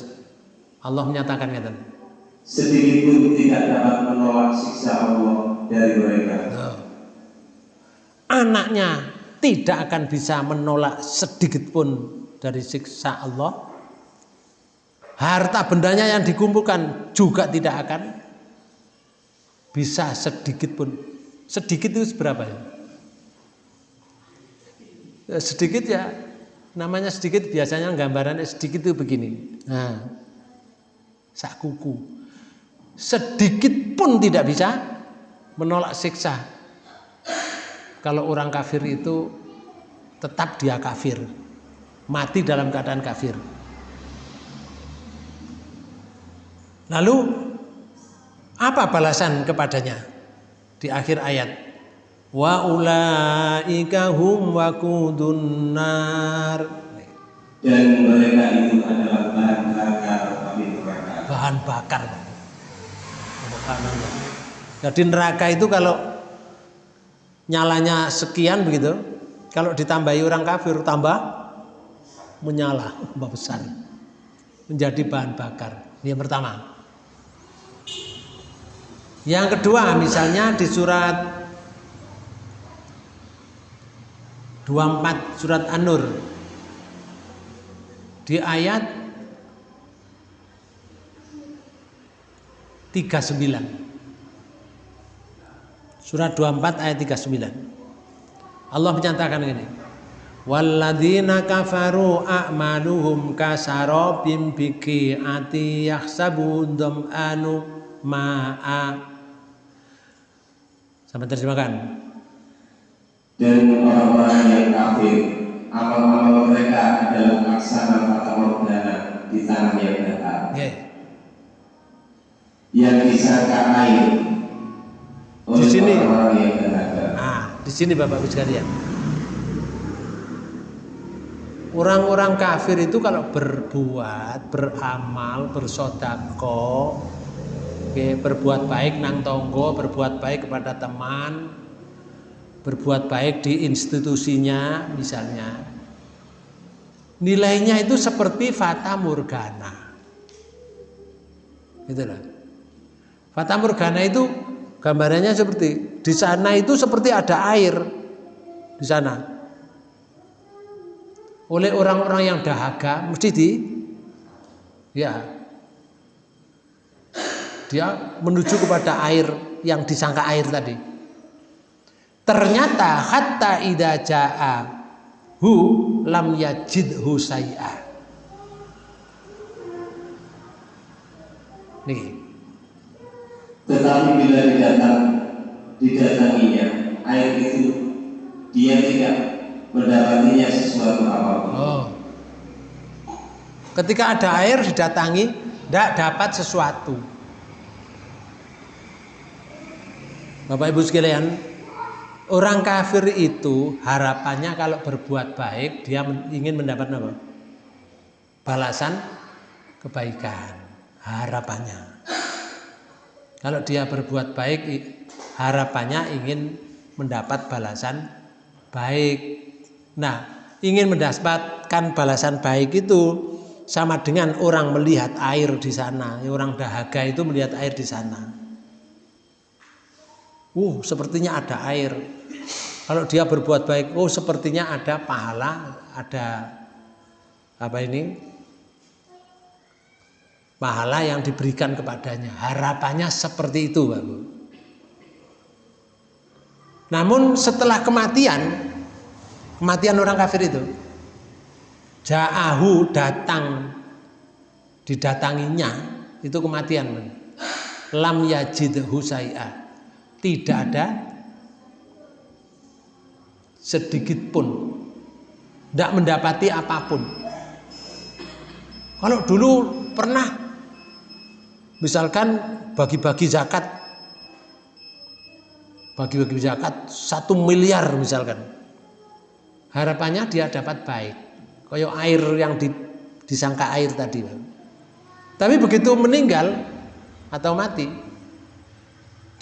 Allah menyatakan kata, sedikit pun tidak dapat menolak siksa Allah dari mereka. "Loh, anaknya tidak akan bisa menolak sedikit pun dari siksa Allah. Harta bendanya yang dikumpulkan juga tidak akan bisa sedikit pun. Sedikit itu seberapa ya? Ya, sedikit ya namanya sedikit biasanya gambarannya sedikit itu begini. Nah sak kuku sedikit pun tidak bisa menolak siksa. Kalau orang kafir itu tetap dia kafir. Mati dalam keadaan kafir. Lalu apa balasan kepadanya? Di akhir ayat. Wa ulaika hum waqudun nar. Dan mereka itu adalah bahan bakar api neraka. bahan bakar. Subhanallah. jadi neraka itu kalau nyalanya sekian begitu kalau ditambahi orang kafir tambah menyala tambah besar. Menjadi bahan bakar. Ini yang pertama yang kedua misalnya di surat 24 surat An-Nur. Di ayat 39 Surat 24 ayat 39 Allah menyatakan ini. Walladzina kafaru a'maluhum kasarabim biqi'ati yahsabu dham'anu ma'a Sampai terjemahkan Dan orang-orang yang kafir, amal-amal mereka adalah laksana fata morgana di tanah yang datar. Oke. Yang disangka air oleh Di sini. orang-orang yang datar. Nah, di sini Bapak Ibu sekalian. Orang-orang kafir itu kalau berbuat, beramal, bersodako, oke, berbuat baik nang tonggo, berbuat baik kepada teman, berbuat baik di institusinya misalnya. Nilainya itu seperti fata morgana. Gitu. Fata morgana itu gambarannya seperti di sana itu seperti ada air di sana. Oleh orang-orang yang dahaga mesti di ya dia menuju kepada air yang disangka air tadi. Ternyata hatta idza jaa hu lam yajidhu say'a. Nih, Tetapi bila didatang, didatanginya air itu, dia tidak mendapatinya sesuatu apa pun. Oh. Ketika ada air didatangi, tidak dapat sesuatu. Bapak Ibu sekalian, orang kafir itu harapannya kalau berbuat baik dia ingin mendapat apa? Balasan kebaikan, harapannya. Kalau dia berbuat baik, harapannya ingin mendapat balasan baik. Nah, ingin mendapatkan balasan baik itu sama dengan orang melihat air di sana. Orang dahaga itu melihat air di sana. Uh, sepertinya ada air. Kalau dia berbuat baik, oh sepertinya ada pahala, ada apa ini? Pahala yang diberikan kepadanya. Harapannya seperti itu, Pak. Namun setelah kematian, kematian orang kafir itu, Ja'ahu datang didatanginya itu kematian. Lam yajidhu say'a. Tidak ada sedikit pun. Tidak mendapati apa pun. Kalau dulu pernah misalkan bagi-bagi zakat bagi-bagi zakat satu miliar misalkan harapannya dia dapat baik. Kayak air yang di, disangka air tadi tapi begitu meninggal atau mati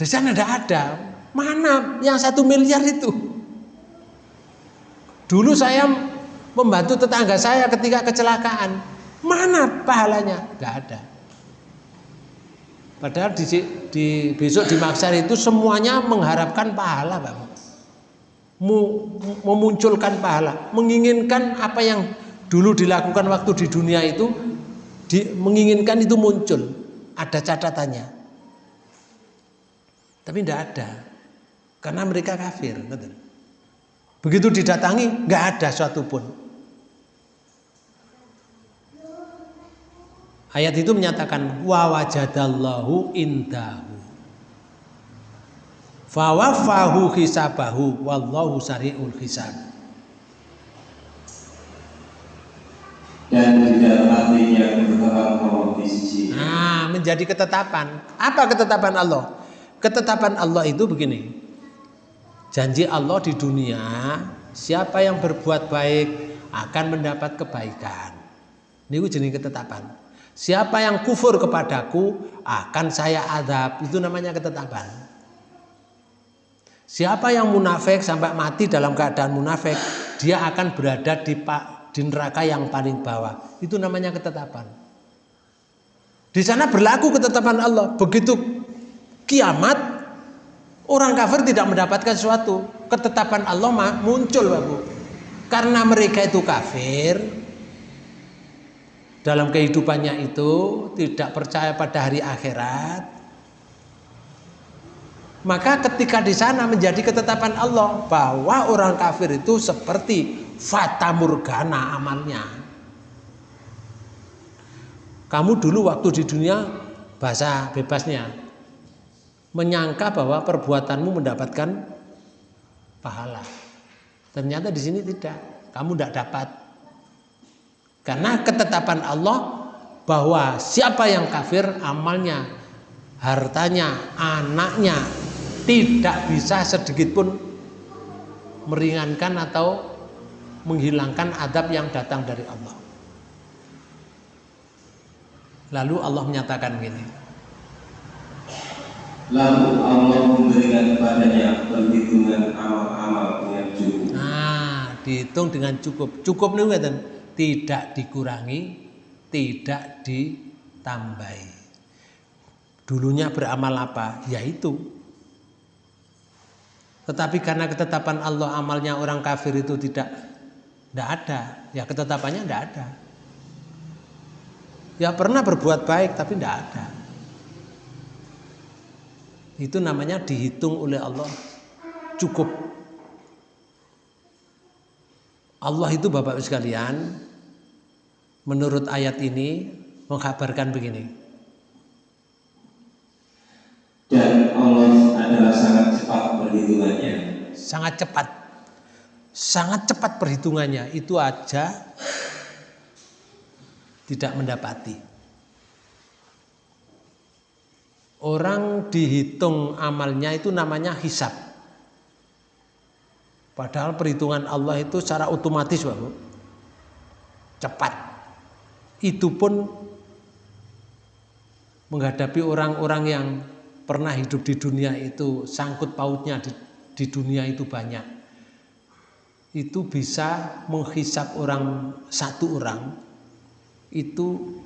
di sana tidak ada. Mana yang satu miliar itu? Dulu saya membantu tetangga saya ketika kecelakaan. Mana pahalanya? Nggak ada. Padahal di, di besok di Maksar itu semuanya mengharapkan pahala, Pak. Memunculkan pahala, menginginkan apa yang dulu dilakukan waktu di dunia itu di, menginginkan itu muncul, ada catatannya. Tapi tidak ada, karena mereka kafir. Begitu didatangi, nggak ada suatu pun. Ayat itu menyatakan wa wajadallahu indahu. Fawafahu hisabahu wallahu sari'ul hisab. Dan tidak Allah di sisi. Nah, menjadi ketetapan. Apa ketetapan Allah? Ketetapan Allah itu begini. Janji Allah di dunia, siapa yang berbuat baik akan mendapat kebaikan. Ini jenis ketetapan. Siapa yang kufur kepadaku akan saya adab. Itu namanya ketetapan. Siapa yang munafik sampai mati dalam keadaan munafik, dia akan berada di, di neraka yang paling bawah. Itu namanya ketetapan. Di sana berlaku ketetapan Allah. Begitu kiamat, orang kafir tidak mendapatkan sesuatu. Ketetapan Allah muncul, Bapak. Karena mereka itu kafir, dalam kehidupannya itu tidak percaya pada hari akhirat maka ketika di sana menjadi ketetapan Allah bahwa orang kafir itu seperti fata morgana amalnya kamu dulu waktu di dunia bahasa bebasnya menyangka bahwa perbuatanmu mendapatkan pahala ternyata di sini tidak kamu tidak dapat karena ketetapan Allah bahwa siapa yang kafir amalnya, hartanya, anaknya tidak bisa sedikit pun meringankan atau menghilangkan adab yang datang dari Allah. Lalu Allah menyatakan begini. Lalu Allah memberikan kepadanya perhitungan amal-amal dengan cukup. Nah, dihitung dengan cukup. Cukup nih tidak dikurangi, tidak ditambahi. Dulunya beramal apa? Yaitu. Tetapi karena ketetapan Allah amalnya orang kafir itu tidak tidak ada, ya ketetapannya tidak ada. Ya pernah berbuat baik tapi tidak ada. Itu namanya dihitung oleh Allah cukup Allah itu Bapak sekalian menurut ayat ini mengkabarkan begini. Dan Allah adalah sangat cepat perhitungannya. Sangat cepat. Sangat cepat perhitungannya. Itu aja tidak mendapati. Orang dihitung amalnya itu namanya hisab. Padahal perhitungan Allah itu secara otomatis Bapak. Cepat. Itu pun menghadapi orang-orang yang pernah hidup di dunia itu sangkut pautnya di, di dunia itu banyak. Itu bisa menghisap orang satu orang itu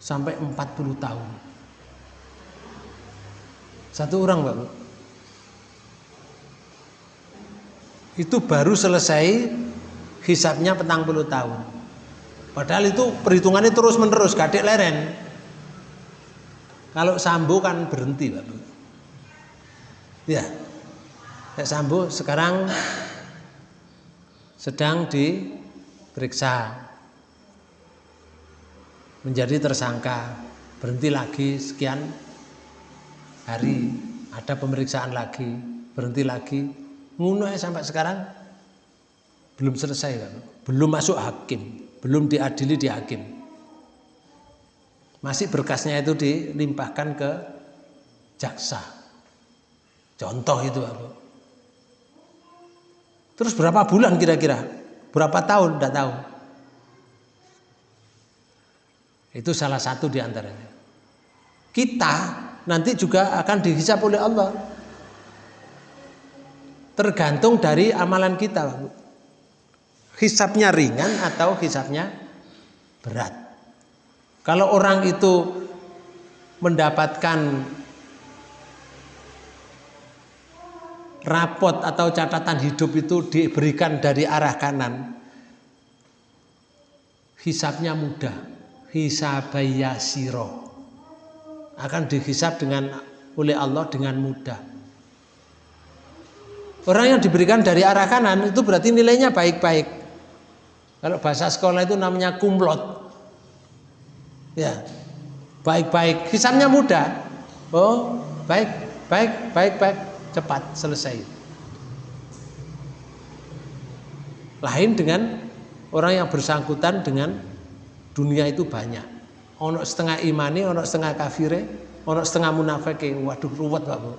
sampai 40 tahun. Satu orang Bapak. itu baru selesai hisapnya petang puluh tahun. Padahal itu perhitungannya terus menerus, gadek leren. Kalau sambo kan berhenti, Pak. Ya, Pak Sambo sekarang sedang diperiksa menjadi tersangka berhenti lagi sekian hari ada pemeriksaan lagi berhenti lagi. Ngono sampai sekarang. Belum selesai Pak. belum masuk hakim. Belum diadili di hakim. Masih berkasnya itu dilimpahkan ke jaksa. Contoh itu Pak. terus berapa bulan kira-kira? Berapa tahun? Tidak tahu. Itu salah satu di antaranya. Kita nanti juga akan dihisap oleh Allah. Tergantung dari amalan kita hisapnya ringan atau hisapnya berat. Kalau orang itu mendapatkan rapot atau catatan hidup itu diberikan dari arah kanan hisapnya mudah. Hisabayasiro akan dihisap dengan oleh Allah dengan mudah Orang yang diberikan dari arah kanan itu berarti nilainya baik-baik. Kalau bahasa sekolah itu namanya kumlot. Ya, baik-baik. Hisapnya mudah. Oh, baik, baik, baik, baik, cepat selesai. Lain dengan orang yang bersangkutan dengan dunia itu banyak. Ono setengah imani, ono setengah kafire, ono setengah munafik. Waduh, ruwet Pak Bu.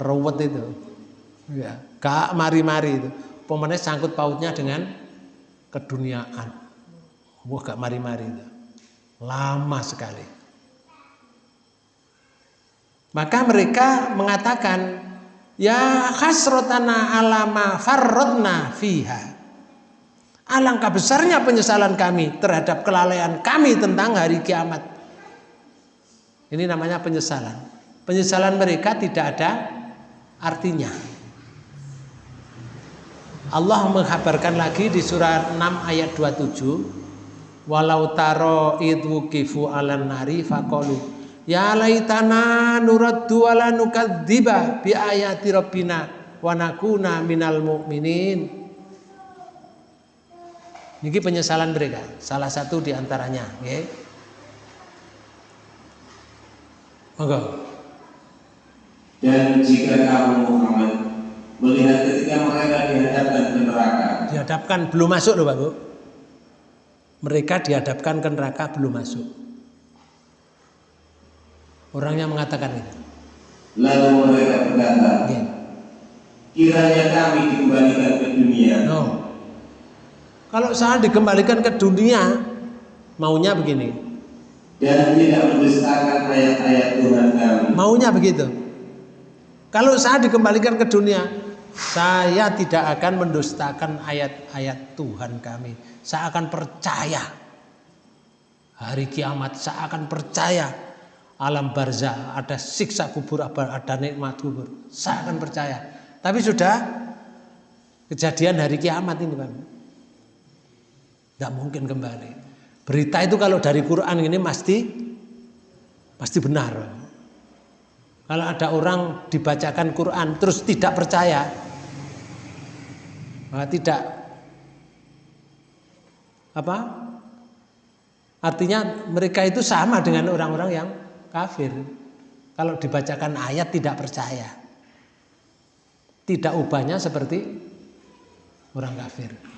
Ruwet itu. Ya, gak mari-mari itu. Pemenang sangkut pautnya dengan keduniaan. Wah, gak mari-mari itu. Lama sekali. Maka mereka mengatakan, Ya khasrotana alama farrodna fiha. Alangkah besarnya penyesalan kami terhadap kelalaian kami tentang hari kiamat. Ini namanya penyesalan. Penyesalan mereka tidak ada artinya. Allah menghabarkan lagi di surat 6 ayat 27 walau taro idwu kifu alan nari faqalu ya laitana nuraddu wala nukadziba bi ayati rabbina wa nakuna minal mu'minin ini penyesalan mereka salah satu di antaranya. Monggo. Dan jika kamu Muhammad melihat ketika mereka dihadapkan ke neraka. Dihadapkan belum masuk loh Pak Bu. Mereka dihadapkan ke neraka belum masuk. Orangnya mengatakan itu. Lalu mereka berkata, ya. kiranya kami dikembalikan ke dunia. No. Kalau saya dikembalikan ke dunia, maunya begini. Dan tidak mendustakan ayat-ayat Tuhan kami. Maunya begitu. Kalau saya dikembalikan ke dunia, saya tidak akan mendustakan ayat-ayat Tuhan kami. Saya akan percaya hari kiamat. Saya akan percaya alam barzah ada siksa kubur ada nikmat kubur. Saya akan percaya. Tapi sudah kejadian hari kiamat ini Pak. Tidak mungkin kembali. Berita itu kalau dari Quran ini pasti pasti benar. Kalau ada orang dibacakan Quran terus tidak percaya, nah, tidak apa? Artinya mereka itu sama dengan orang-orang yang kafir. Kalau dibacakan ayat tidak percaya. Tidak ubahnya seperti orang kafir.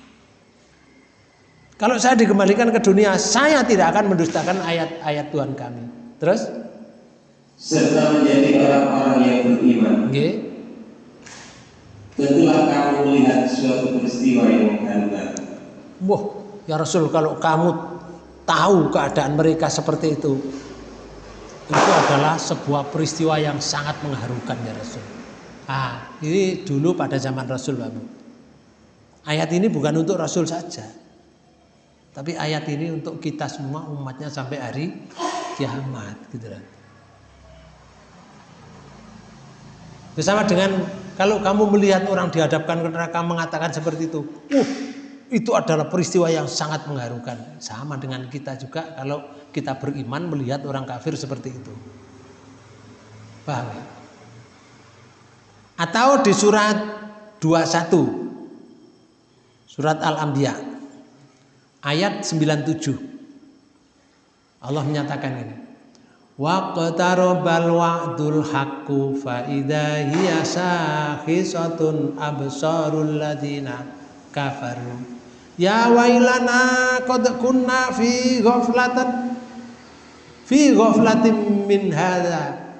Kalau saya dikembalikan ke dunia, saya tidak akan mendustakan ayat-ayat Tuhan kami. Terus serta menjadi orang-orang yang beriman. Okay. Tentulah kamu melihat suatu peristiwa yang mengharukan. Wah, ya Rasul kalau kamu tahu keadaan mereka seperti itu, itu adalah sebuah peristiwa yang sangat mengharukan ya Rasul. Ah, ini dulu pada zaman Rasul, Pak Ayat ini bukan untuk Rasul saja. Tapi ayat ini untuk kita semua umatnya sampai hari kiamat gitu kan. Bersama dengan kalau kamu melihat orang dihadapkan ke neraka mengatakan seperti itu, uh, itu adalah peristiwa yang sangat mengharukan. Sama dengan kita juga kalau kita beriman melihat orang kafir seperti itu. Paham ya? Atau di surat 21 Surat Al-Anbiya ayat 97 Allah menyatakan ini. Waqtarabal wa'dul haqqu fa idza hiya sakhisatun absarul ladina kafaru. Ya wailana qad kunna fi ghaflatan fi ghaflatin min hadza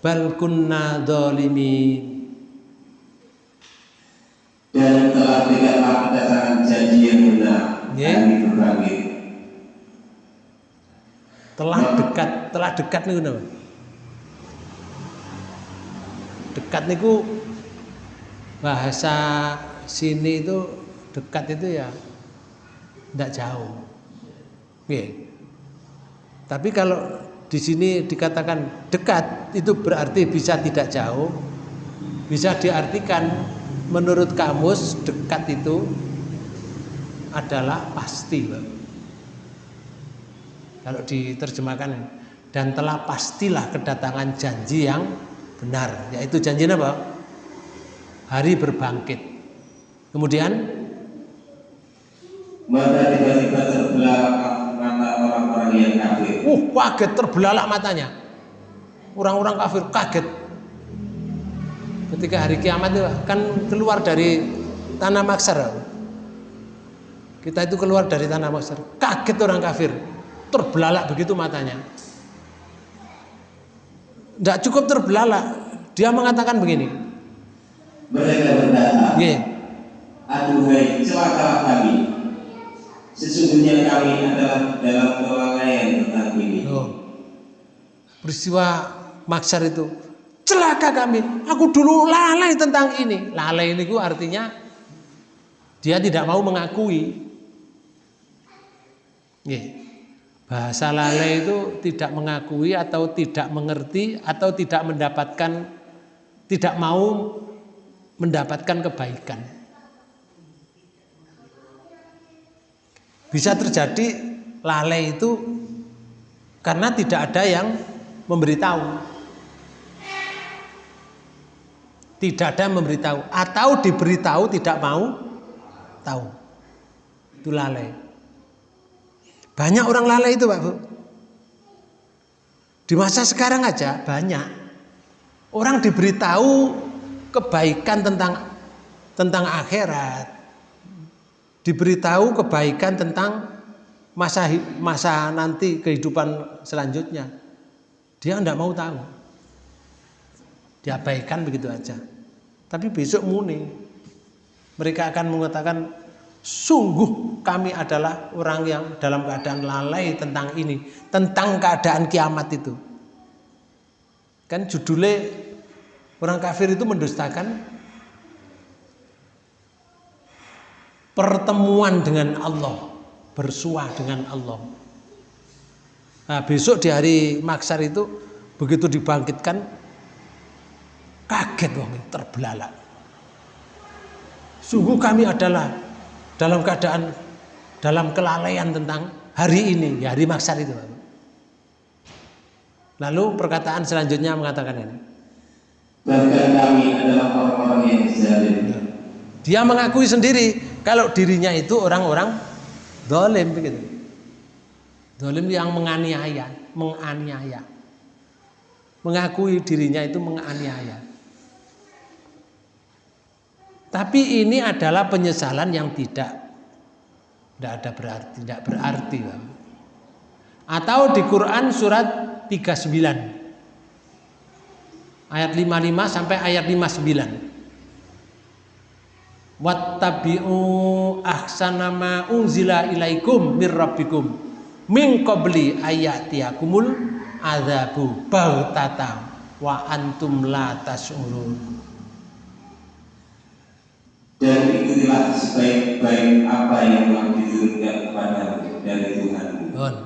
bal kunna dzalimin dan telah yang benar Ya. hari berbangkit telah dekat telah dekat niku napa? Dekat niku bahasa sini itu dekat itu ya tidak jauh. Oke. tapi kalau di sini dikatakan dekat itu berarti bisa tidak jauh. Bisa diartikan menurut kamus dekat itu adalah pasti kalau diterjemahkan dan telah pastilah kedatangan janji yang benar yaitu janji apa? Hari berbangkit. Kemudian? Maka tiba-tiba terbelah mata orang-orang yang kafir. Uh kaget terbelalak matanya. Orang-orang kafir kaget. Ketika hari kiamat itu kan keluar dari tanah maksar kita itu keluar dari tanah maksar kaget orang kafir. Terbelalak begitu matanya. Tidak cukup terbelalak. Dia mengatakan begini. Mereka berkata aduhai celakalah kami sesungguhnya kami adalah dalam kelalaian tentang ini. Loh. peristiwa maksar itu. Celaka kami. Aku dulu lalai tentang ini. Lalai ini artinya dia tidak mau mengakui. Bahasa lalai itu tidak mengakui atau tidak mengerti atau tidak mendapatkan tidak mau mendapatkan kebaikan bisa terjadi lalai itu karena tidak ada yang memberitahu. Tidak ada yang memberitahu atau diberitahu tidak mau tahu. Itu lalai. Banyak orang lalai itu, Pak Bu. Di masa sekarang aja banyak orang diberitahu kebaikan tentang tentang akhirat. Diberitahu kebaikan tentang masa masa nanti kehidupan selanjutnya. Dia tidak mau tahu. Diabaikan begitu aja. Tapi besok muni. Mereka akan mengatakan sungguh kami adalah orang yang dalam keadaan lalai tentang ini, tentang keadaan kiamat itu. Kan judulnya orang kafir itu mendustakan pertemuan dengan Allah, bersua dengan Allah. Nah, besok di hari maksar itu begitu dibangkitkan kaget wong terbelalak. Sungguh kami adalah dalam keadaan dalam kelalaian tentang hari ini, ya hari maksar itu. Lalu perkataan selanjutnya mengatakan ini. bahkan kami adalah orang-orang yang zalim Dia mengakui sendiri kalau dirinya itu orang-orang dolim begitu. Dolim yang menganiaya, menganiaya. Mengakui dirinya itu menganiaya. Tapi ini adalah penyesalan yang tidak tidak ada berarti, tidak berarti. Atau di Quran surat 39 ayat 55 sampai ayat 59. Wattabi'u ahsana ma unzila ilaikum mir rabbikum min qabli ayatiyakumul adzabu bautata wa antum la tash'urun. Dan ikutilah sebaik-baik apa yang telah diturunkan kepadamu dari Tuhanmu Bon.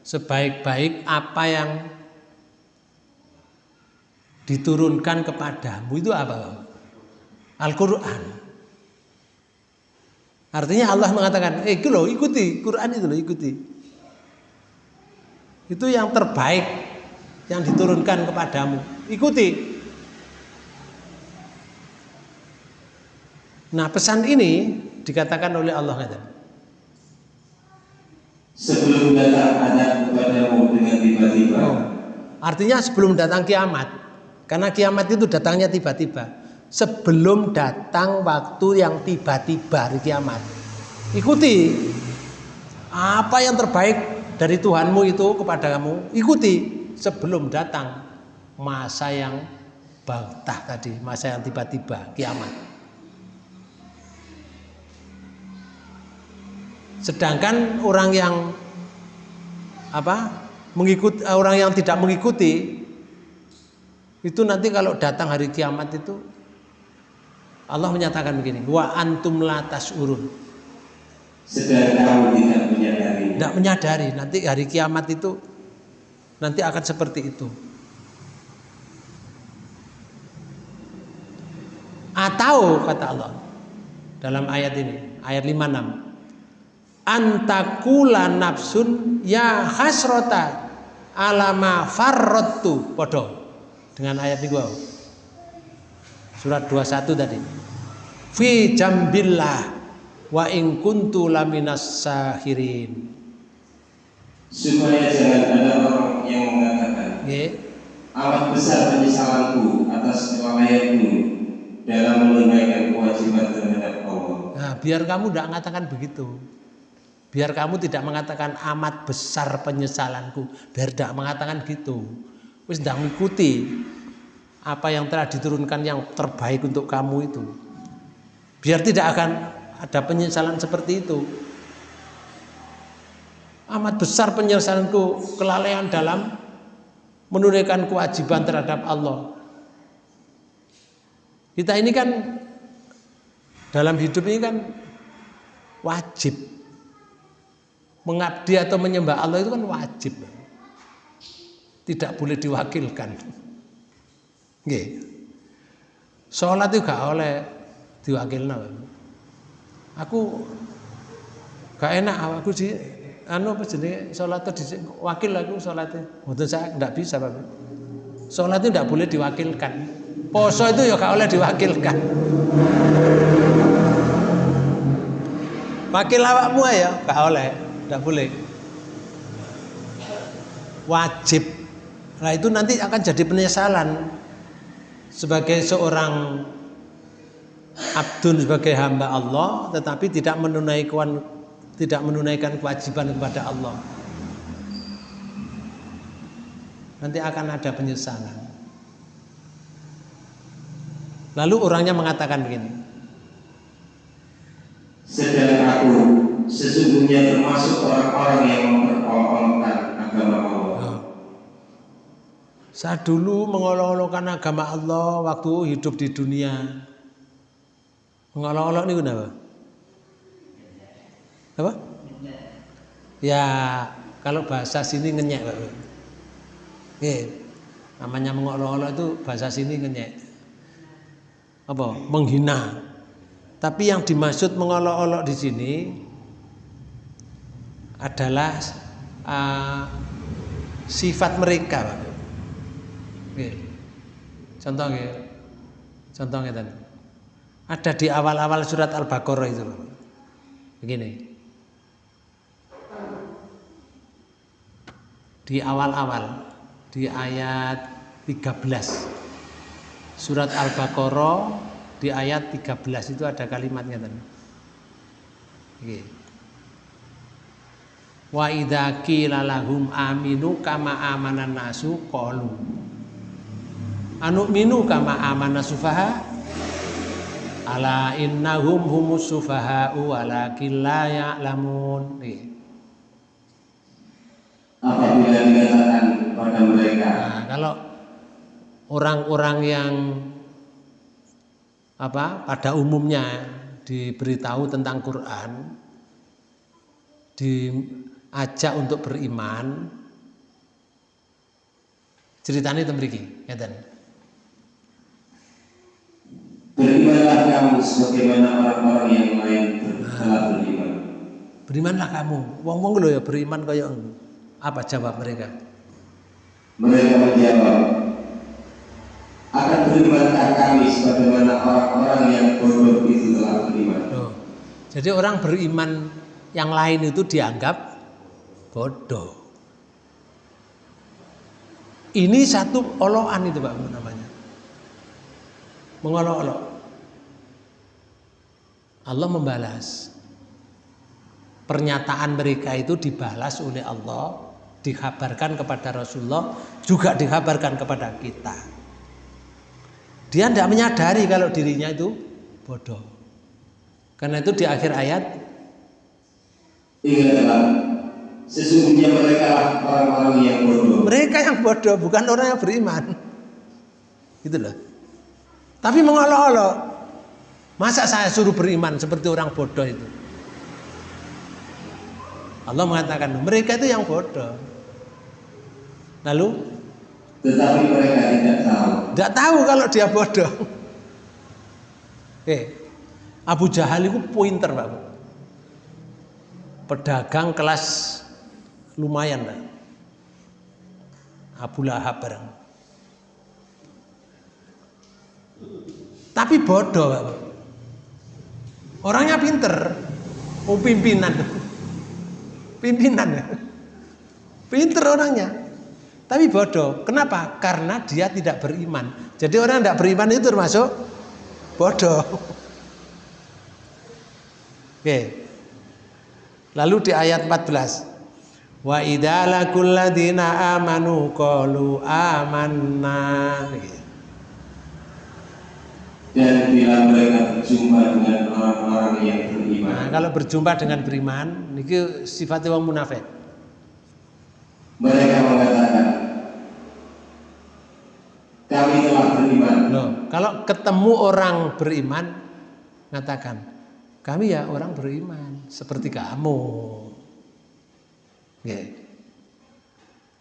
Sebaik-baik apa yang diturunkan kepadamu itu apa? Al-Qur'an. Artinya Allah mengatakan, "Eh, itu loh, ikuti Quran itu loh, ikuti." Itu yang terbaik yang diturunkan kepadamu. Ikuti. Nah, pesan ini dikatakan oleh Allah kata, sebelum datang azab kepadamu dengan tiba-tiba Oh. Artinya sebelum datang kiamat. Karena kiamat itu datangnya tiba-tiba. sebelum datang waktu yang tiba-tiba hari kiamat. Ikuti apa yang terbaik dari Tuhanmu itu kepada kamu. Ikuti sebelum datang masa yang baktah tadi, masa yang tiba-tiba kiamat. Sedangkan orang yang apa mengikuti orang yang tidak mengikuti itu nanti kalau datang hari kiamat itu Allah menyatakan begini, wa antum latas urun. Sedang kamu tidak menyadari. Tidak menyadari nanti hari kiamat itu nanti akan seperti itu. Atau kata Allah dalam ayat ini, ayat 56. Antakula nafsun ya hasrota alama farrotu podo dengan ayat ini surat 21 tadi. Fi jambillah wa in kuntu laminas sahirin. Supaya jangan ada orang yang mengatakan yeah. amat besar penyesalanku atas kelalaianku dalam menunaikan kewajiban terhadap Allah. Nah biar kamu tidak mengatakan begitu biar kamu tidak mengatakan amat besar penyesalanku biar tidak mengatakan gitu wis tidak mengikuti apa yang telah diturunkan yang terbaik untuk kamu itu. Biar tidak akan ada penyesalan seperti itu. Amat besar penyesalanku kelalaian dalam menunaikan kewajiban terhadap Allah. Kita ini kan dalam hidup ini kan wajib mengabdi atau menyembah Allah itu kan wajib tidak boleh diwakilkan. Nggih. Salat itu gak oleh diwakilno. Aku gak enak aku di anu apa jenenge salat wakil aku salatnya. Mboten saya ndak bisa, Pak. Salat itu ndak boleh diwakilkan. Poso itu ya gak oleh diwakilkan. Wakil awakmu ya gak oleh, ndak boleh. Wajib Nah itu nanti akan jadi penyesalan sebagai seorang abdun sebagai hamba Allah tetapi tidak menunaikan tidak menunaikan kewajiban kepada Allah. Nanti akan ada penyesalan. Lalu orangnya mengatakan begini. Sedang aku sesungguhnya termasuk orang-orang yang memperolok-olokkan agama Allah saya dulu mengolok-olokkan agama Allah waktu hidup di dunia. Mengolok-olok ini kenapa? Apa? Ya, kalau bahasa sini ngenyek, Pak. Oke. Namanya mengolok-olok itu bahasa sini ngenyek. Apa? Menghina. Tapi yang dimaksud mengolok-olok di sini adalah uh, sifat mereka, Pak. Contoh nggih. Contoh. Ada di awal-awal surat Al-Baqarah itu. Begini. Di awal-awal di ayat 13 surat Al-Baqarah di ayat 13 itu ada kalimatnya tadi. Nggih. Wa idza qila lahum aminu kama amanan nasu qalu. Anu minu kama amana sufaha? Ala innahum humus sufaha walakin la ya'lamun. Apabila dikatakan pada mereka nah, kalau orang-orang yang apa pada umumnya diberitahu tentang Quran diajak untuk beriman ceritanya itu mriki ngeten Berimanlah kamu sebagaimana orang-orang yang lain telah beriman. Berimanlah kamu. Wong-wong lho ya beriman kaya apa jawab mereka? Mereka menjawab, akan berimankah kami sebagaimana orang-orang yang bodoh itu telah beriman. Oh. Jadi orang beriman yang lain itu dianggap bodoh. Ini satu oloan itu Pak namanya. mengolok-olok. Allah membalas. Pernyataan mereka itu dibalas oleh Allah, dikabarkan kepada Rasulullah, juga dikabarkan kepada kita. Dia tidak menyadari kalau dirinya itu bodoh. Karena itu di akhir ayat sesungguhnya mereka orang-orang yang bodoh. mereka yang bodoh bukan orang yang beriman. Gitu loh. Tapi mengolok-olok. Masa saya suruh beriman seperti orang bodoh itu? Allah mengatakan mereka itu yang bodoh. Lalu Tetapi mereka tidak tahu. tidak tahu kalau dia bodoh. Eh, Abu Jahal itu pointer pak. Pedagang kelas lumayan pak. Abu Lahab bareng. Tapi bodoh. Orangnya pinter, oh pimpinan, pimpinan pinter orangnya. Tapi bodoh. Kenapa? Karena dia tidak beriman. Jadi orang tidak beriman itu termasuk bodoh. Oke. Lalu di ayat 14. Wa idza laqul ladina amanu qalu amanna. Dan bila mereka berjumpa dengan orang-orang yang beriman, Nah, kalau berjumpa dengan beriman, niki sifatnya wong munafik. mereka mengatakan, kami telah beriman. Loh, kalau ketemu orang beriman, ngatakan, kami ya orang beriman seperti kamu. Oke.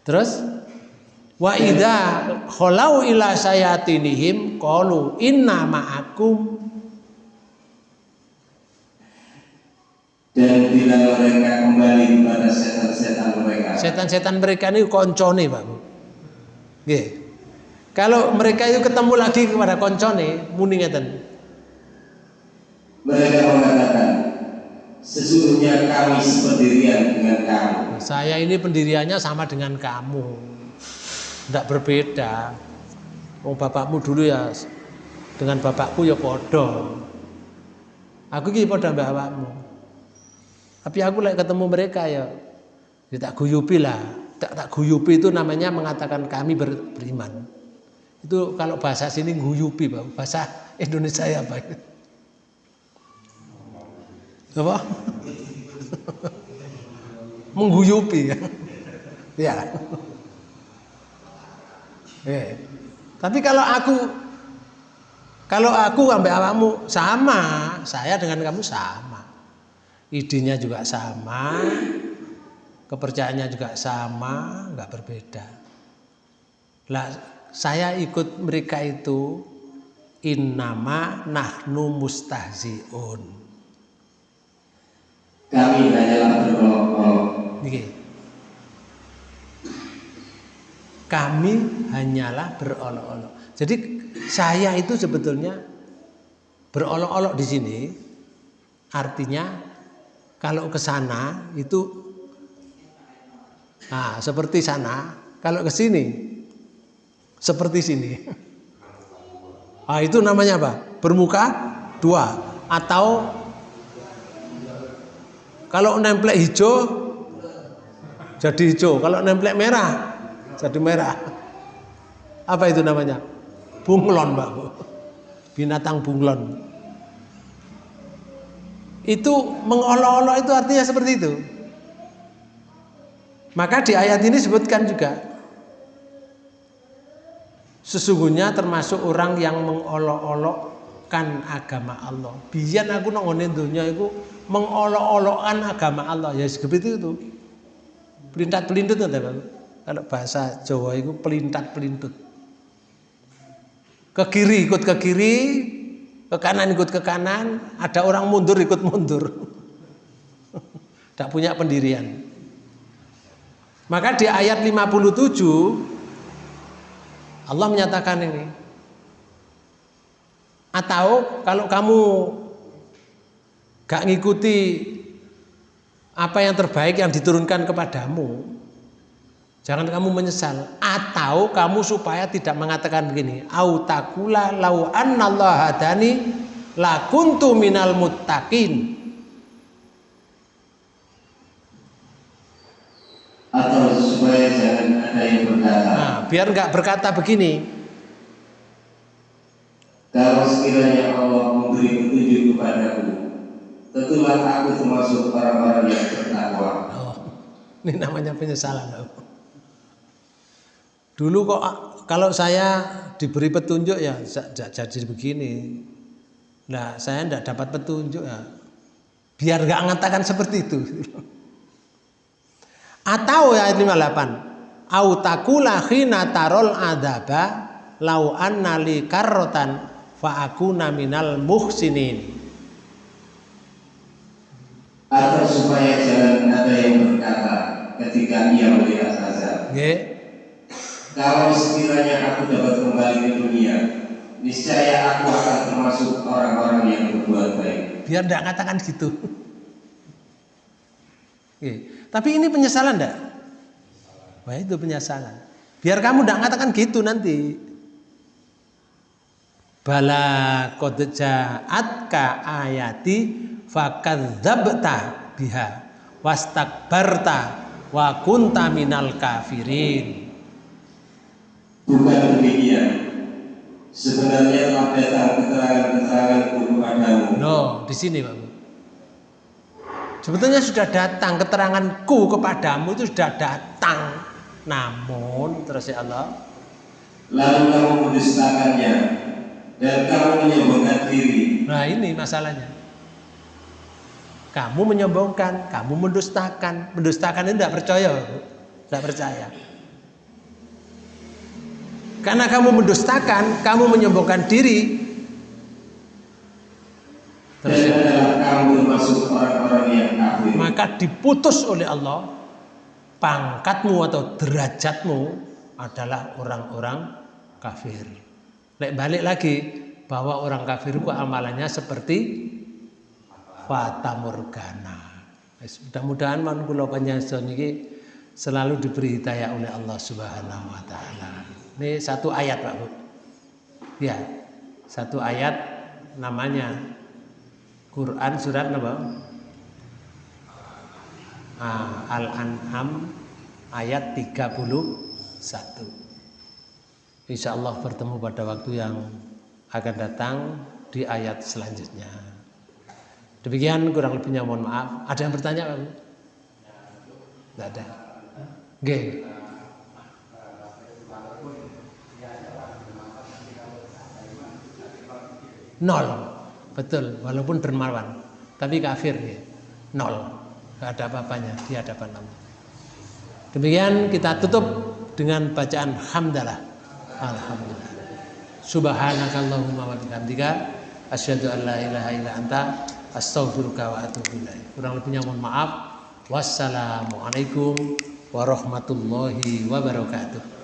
Terus wa idza khalau ila sayatinihim qalu inna ma'akum Dan bila mereka kembali kepada setan-setan mereka, setan-setan mereka ini koncone Pak. Nggih. Kalau mereka itu ketemu lagi kepada koncone muni ngeten. mereka mengatakan, sesungguhnya kami sependirian dengan kamu. Saya ini pendiriannya sama dengan kamu. Tidak berbeda. Oh bapakmu dulu ya dengan bapakku ya podo. Aku ki podo bapakmu. Tapi aku lagi ketemu mereka ya, ya tak guyupi lah. Tak tak guyupi itu namanya mengatakan kami ber- beriman. Itu kalau bahasa sini guyupi. Bahasa Indonesia ya, Pak. Apa? Mengguyupi ya. Ya. Eh. Tapi kalau aku kalau aku sampai awakmu sama, saya dengan kamu sama. Idenya juga sama, kepercayaannya juga sama, nggak berbeda. Lah saya ikut mereka itu innama nahnu mustahziun. Kami hanyalah berolok-olok. Kami hanyalah berolok-olok. Jadi saya itu sebetulnya berolok-olok di sini artinya kalau ke sana itu nah seperti sana, kalau ke sini seperti sini. Ah itu namanya apa? Bermuka dua atau kalau nemplek hijau jadi hijau, kalau nemplek merah jadi merah. Apa itu namanya? Bunglon, Mbak. Binatang bunglon. Itu mengolok-olok itu artinya seperti itu. Maka di ayat ini sebutkan juga sesungguhnya termasuk orang yang mengolok-olokkan agama Allah. Biar aku nongone dunia itu mengolok-olokkan agama Allah. Ya seperti itu. Pelintat pelintut nggak Pak? Kalau bahasa Jawa itu pelintat pelintut. Ke kiri ikut ke kiri, ke kanan ikut ke kanan, ada orang mundur ikut mundur. Tidak punya pendirian. Maka di ayat 57 Allah menyatakan ini. Atau kalau kamu gak ngikuti apa yang terbaik yang diturunkan kepadamu, Jangan kamu menyesal atau kamu supaya tidak mengatakan begini, au takula lau annallaha hadani la kuntu minal muttaqin. Atau supaya jangan ada yang berkata, Nah, biar nggak berkata begini, kalau sekiranya Allah memberi petunjuk kepadaku, tentulah aku termasuk orang-orang yang bertakwa. oh, ini namanya penyesalan. Dulu kok kalau saya diberi petunjuk ya jadi begini. Nah, saya tidak dapat petunjuk ya. Biar nggak mengatakan seperti itu. Atau ya ayat 58. Au takula khina tarol adaba lau anna li karrotan fa akuna minal muhsinin. Atau supaya jangan ada yang berkata ketika ia melihat azab. Nggih. Kalau sekiranya aku dapat kembali ke dunia, niscaya aku akan termasuk orang-orang yang berbuat baik. Biar tidak katakan gitu. Oke. Tapi ini penyesalan enggak? Wah itu penyesalan. Biar kamu tidak katakan gitu nanti. Bala qad ja'atka ayati fakadzabta biha wastakbarta wa kunta minal kafirin. Bukan demikian. Sebenarnya datang keterangan-keteranganku kepadamu. No, di sini Pak. Sebetulnya sudah datang keteranganku kepadamu itu sudah datang. Namun terus ya Allah. Lalu kamu mendustakannya dan kamu menyombongkan diri. Nah ini masalahnya. Kamu menyombongkan, kamu mendustakan. Mendustakan ini tidak percaya, tidak percaya. Karena kamu mendustakan, kamu menyombongkan diri. Dan adalah kamu termasuk orang-orang yang kafir. Maka diputus oleh Allah pangkatmu atau derajatmu adalah orang-orang kafir. Lek balik lagi bahwa orang kafir itu amalannya seperti fata morgana. Mudah-mudahan man kula panjenengan niki selalu diberi hidayah oleh Allah Subhanahu wa taala. Ini satu ayat Pak Bu. Ya, satu ayat namanya Quran surat apa? Ah, Al-An'am ayat 31. Insya Allah bertemu pada waktu yang akan datang di ayat selanjutnya. Demikian kurang lebihnya mohon maaf. Ada yang bertanya? Tidak ada. Oke. nol betul walaupun dermawan tapi kafir ya nol gak ada apa-apanya di hadapan Allah demikian kita tutup dengan bacaan hamdalah alhamdulillah. Subhanakallahumma wa bihamdika asyhadu an la ilaha illa anta astaghfiruka wa atubu ilaik. Kurang lebihnya mohon maaf. Wassalamualaikum warahmatullahi wabarakatuh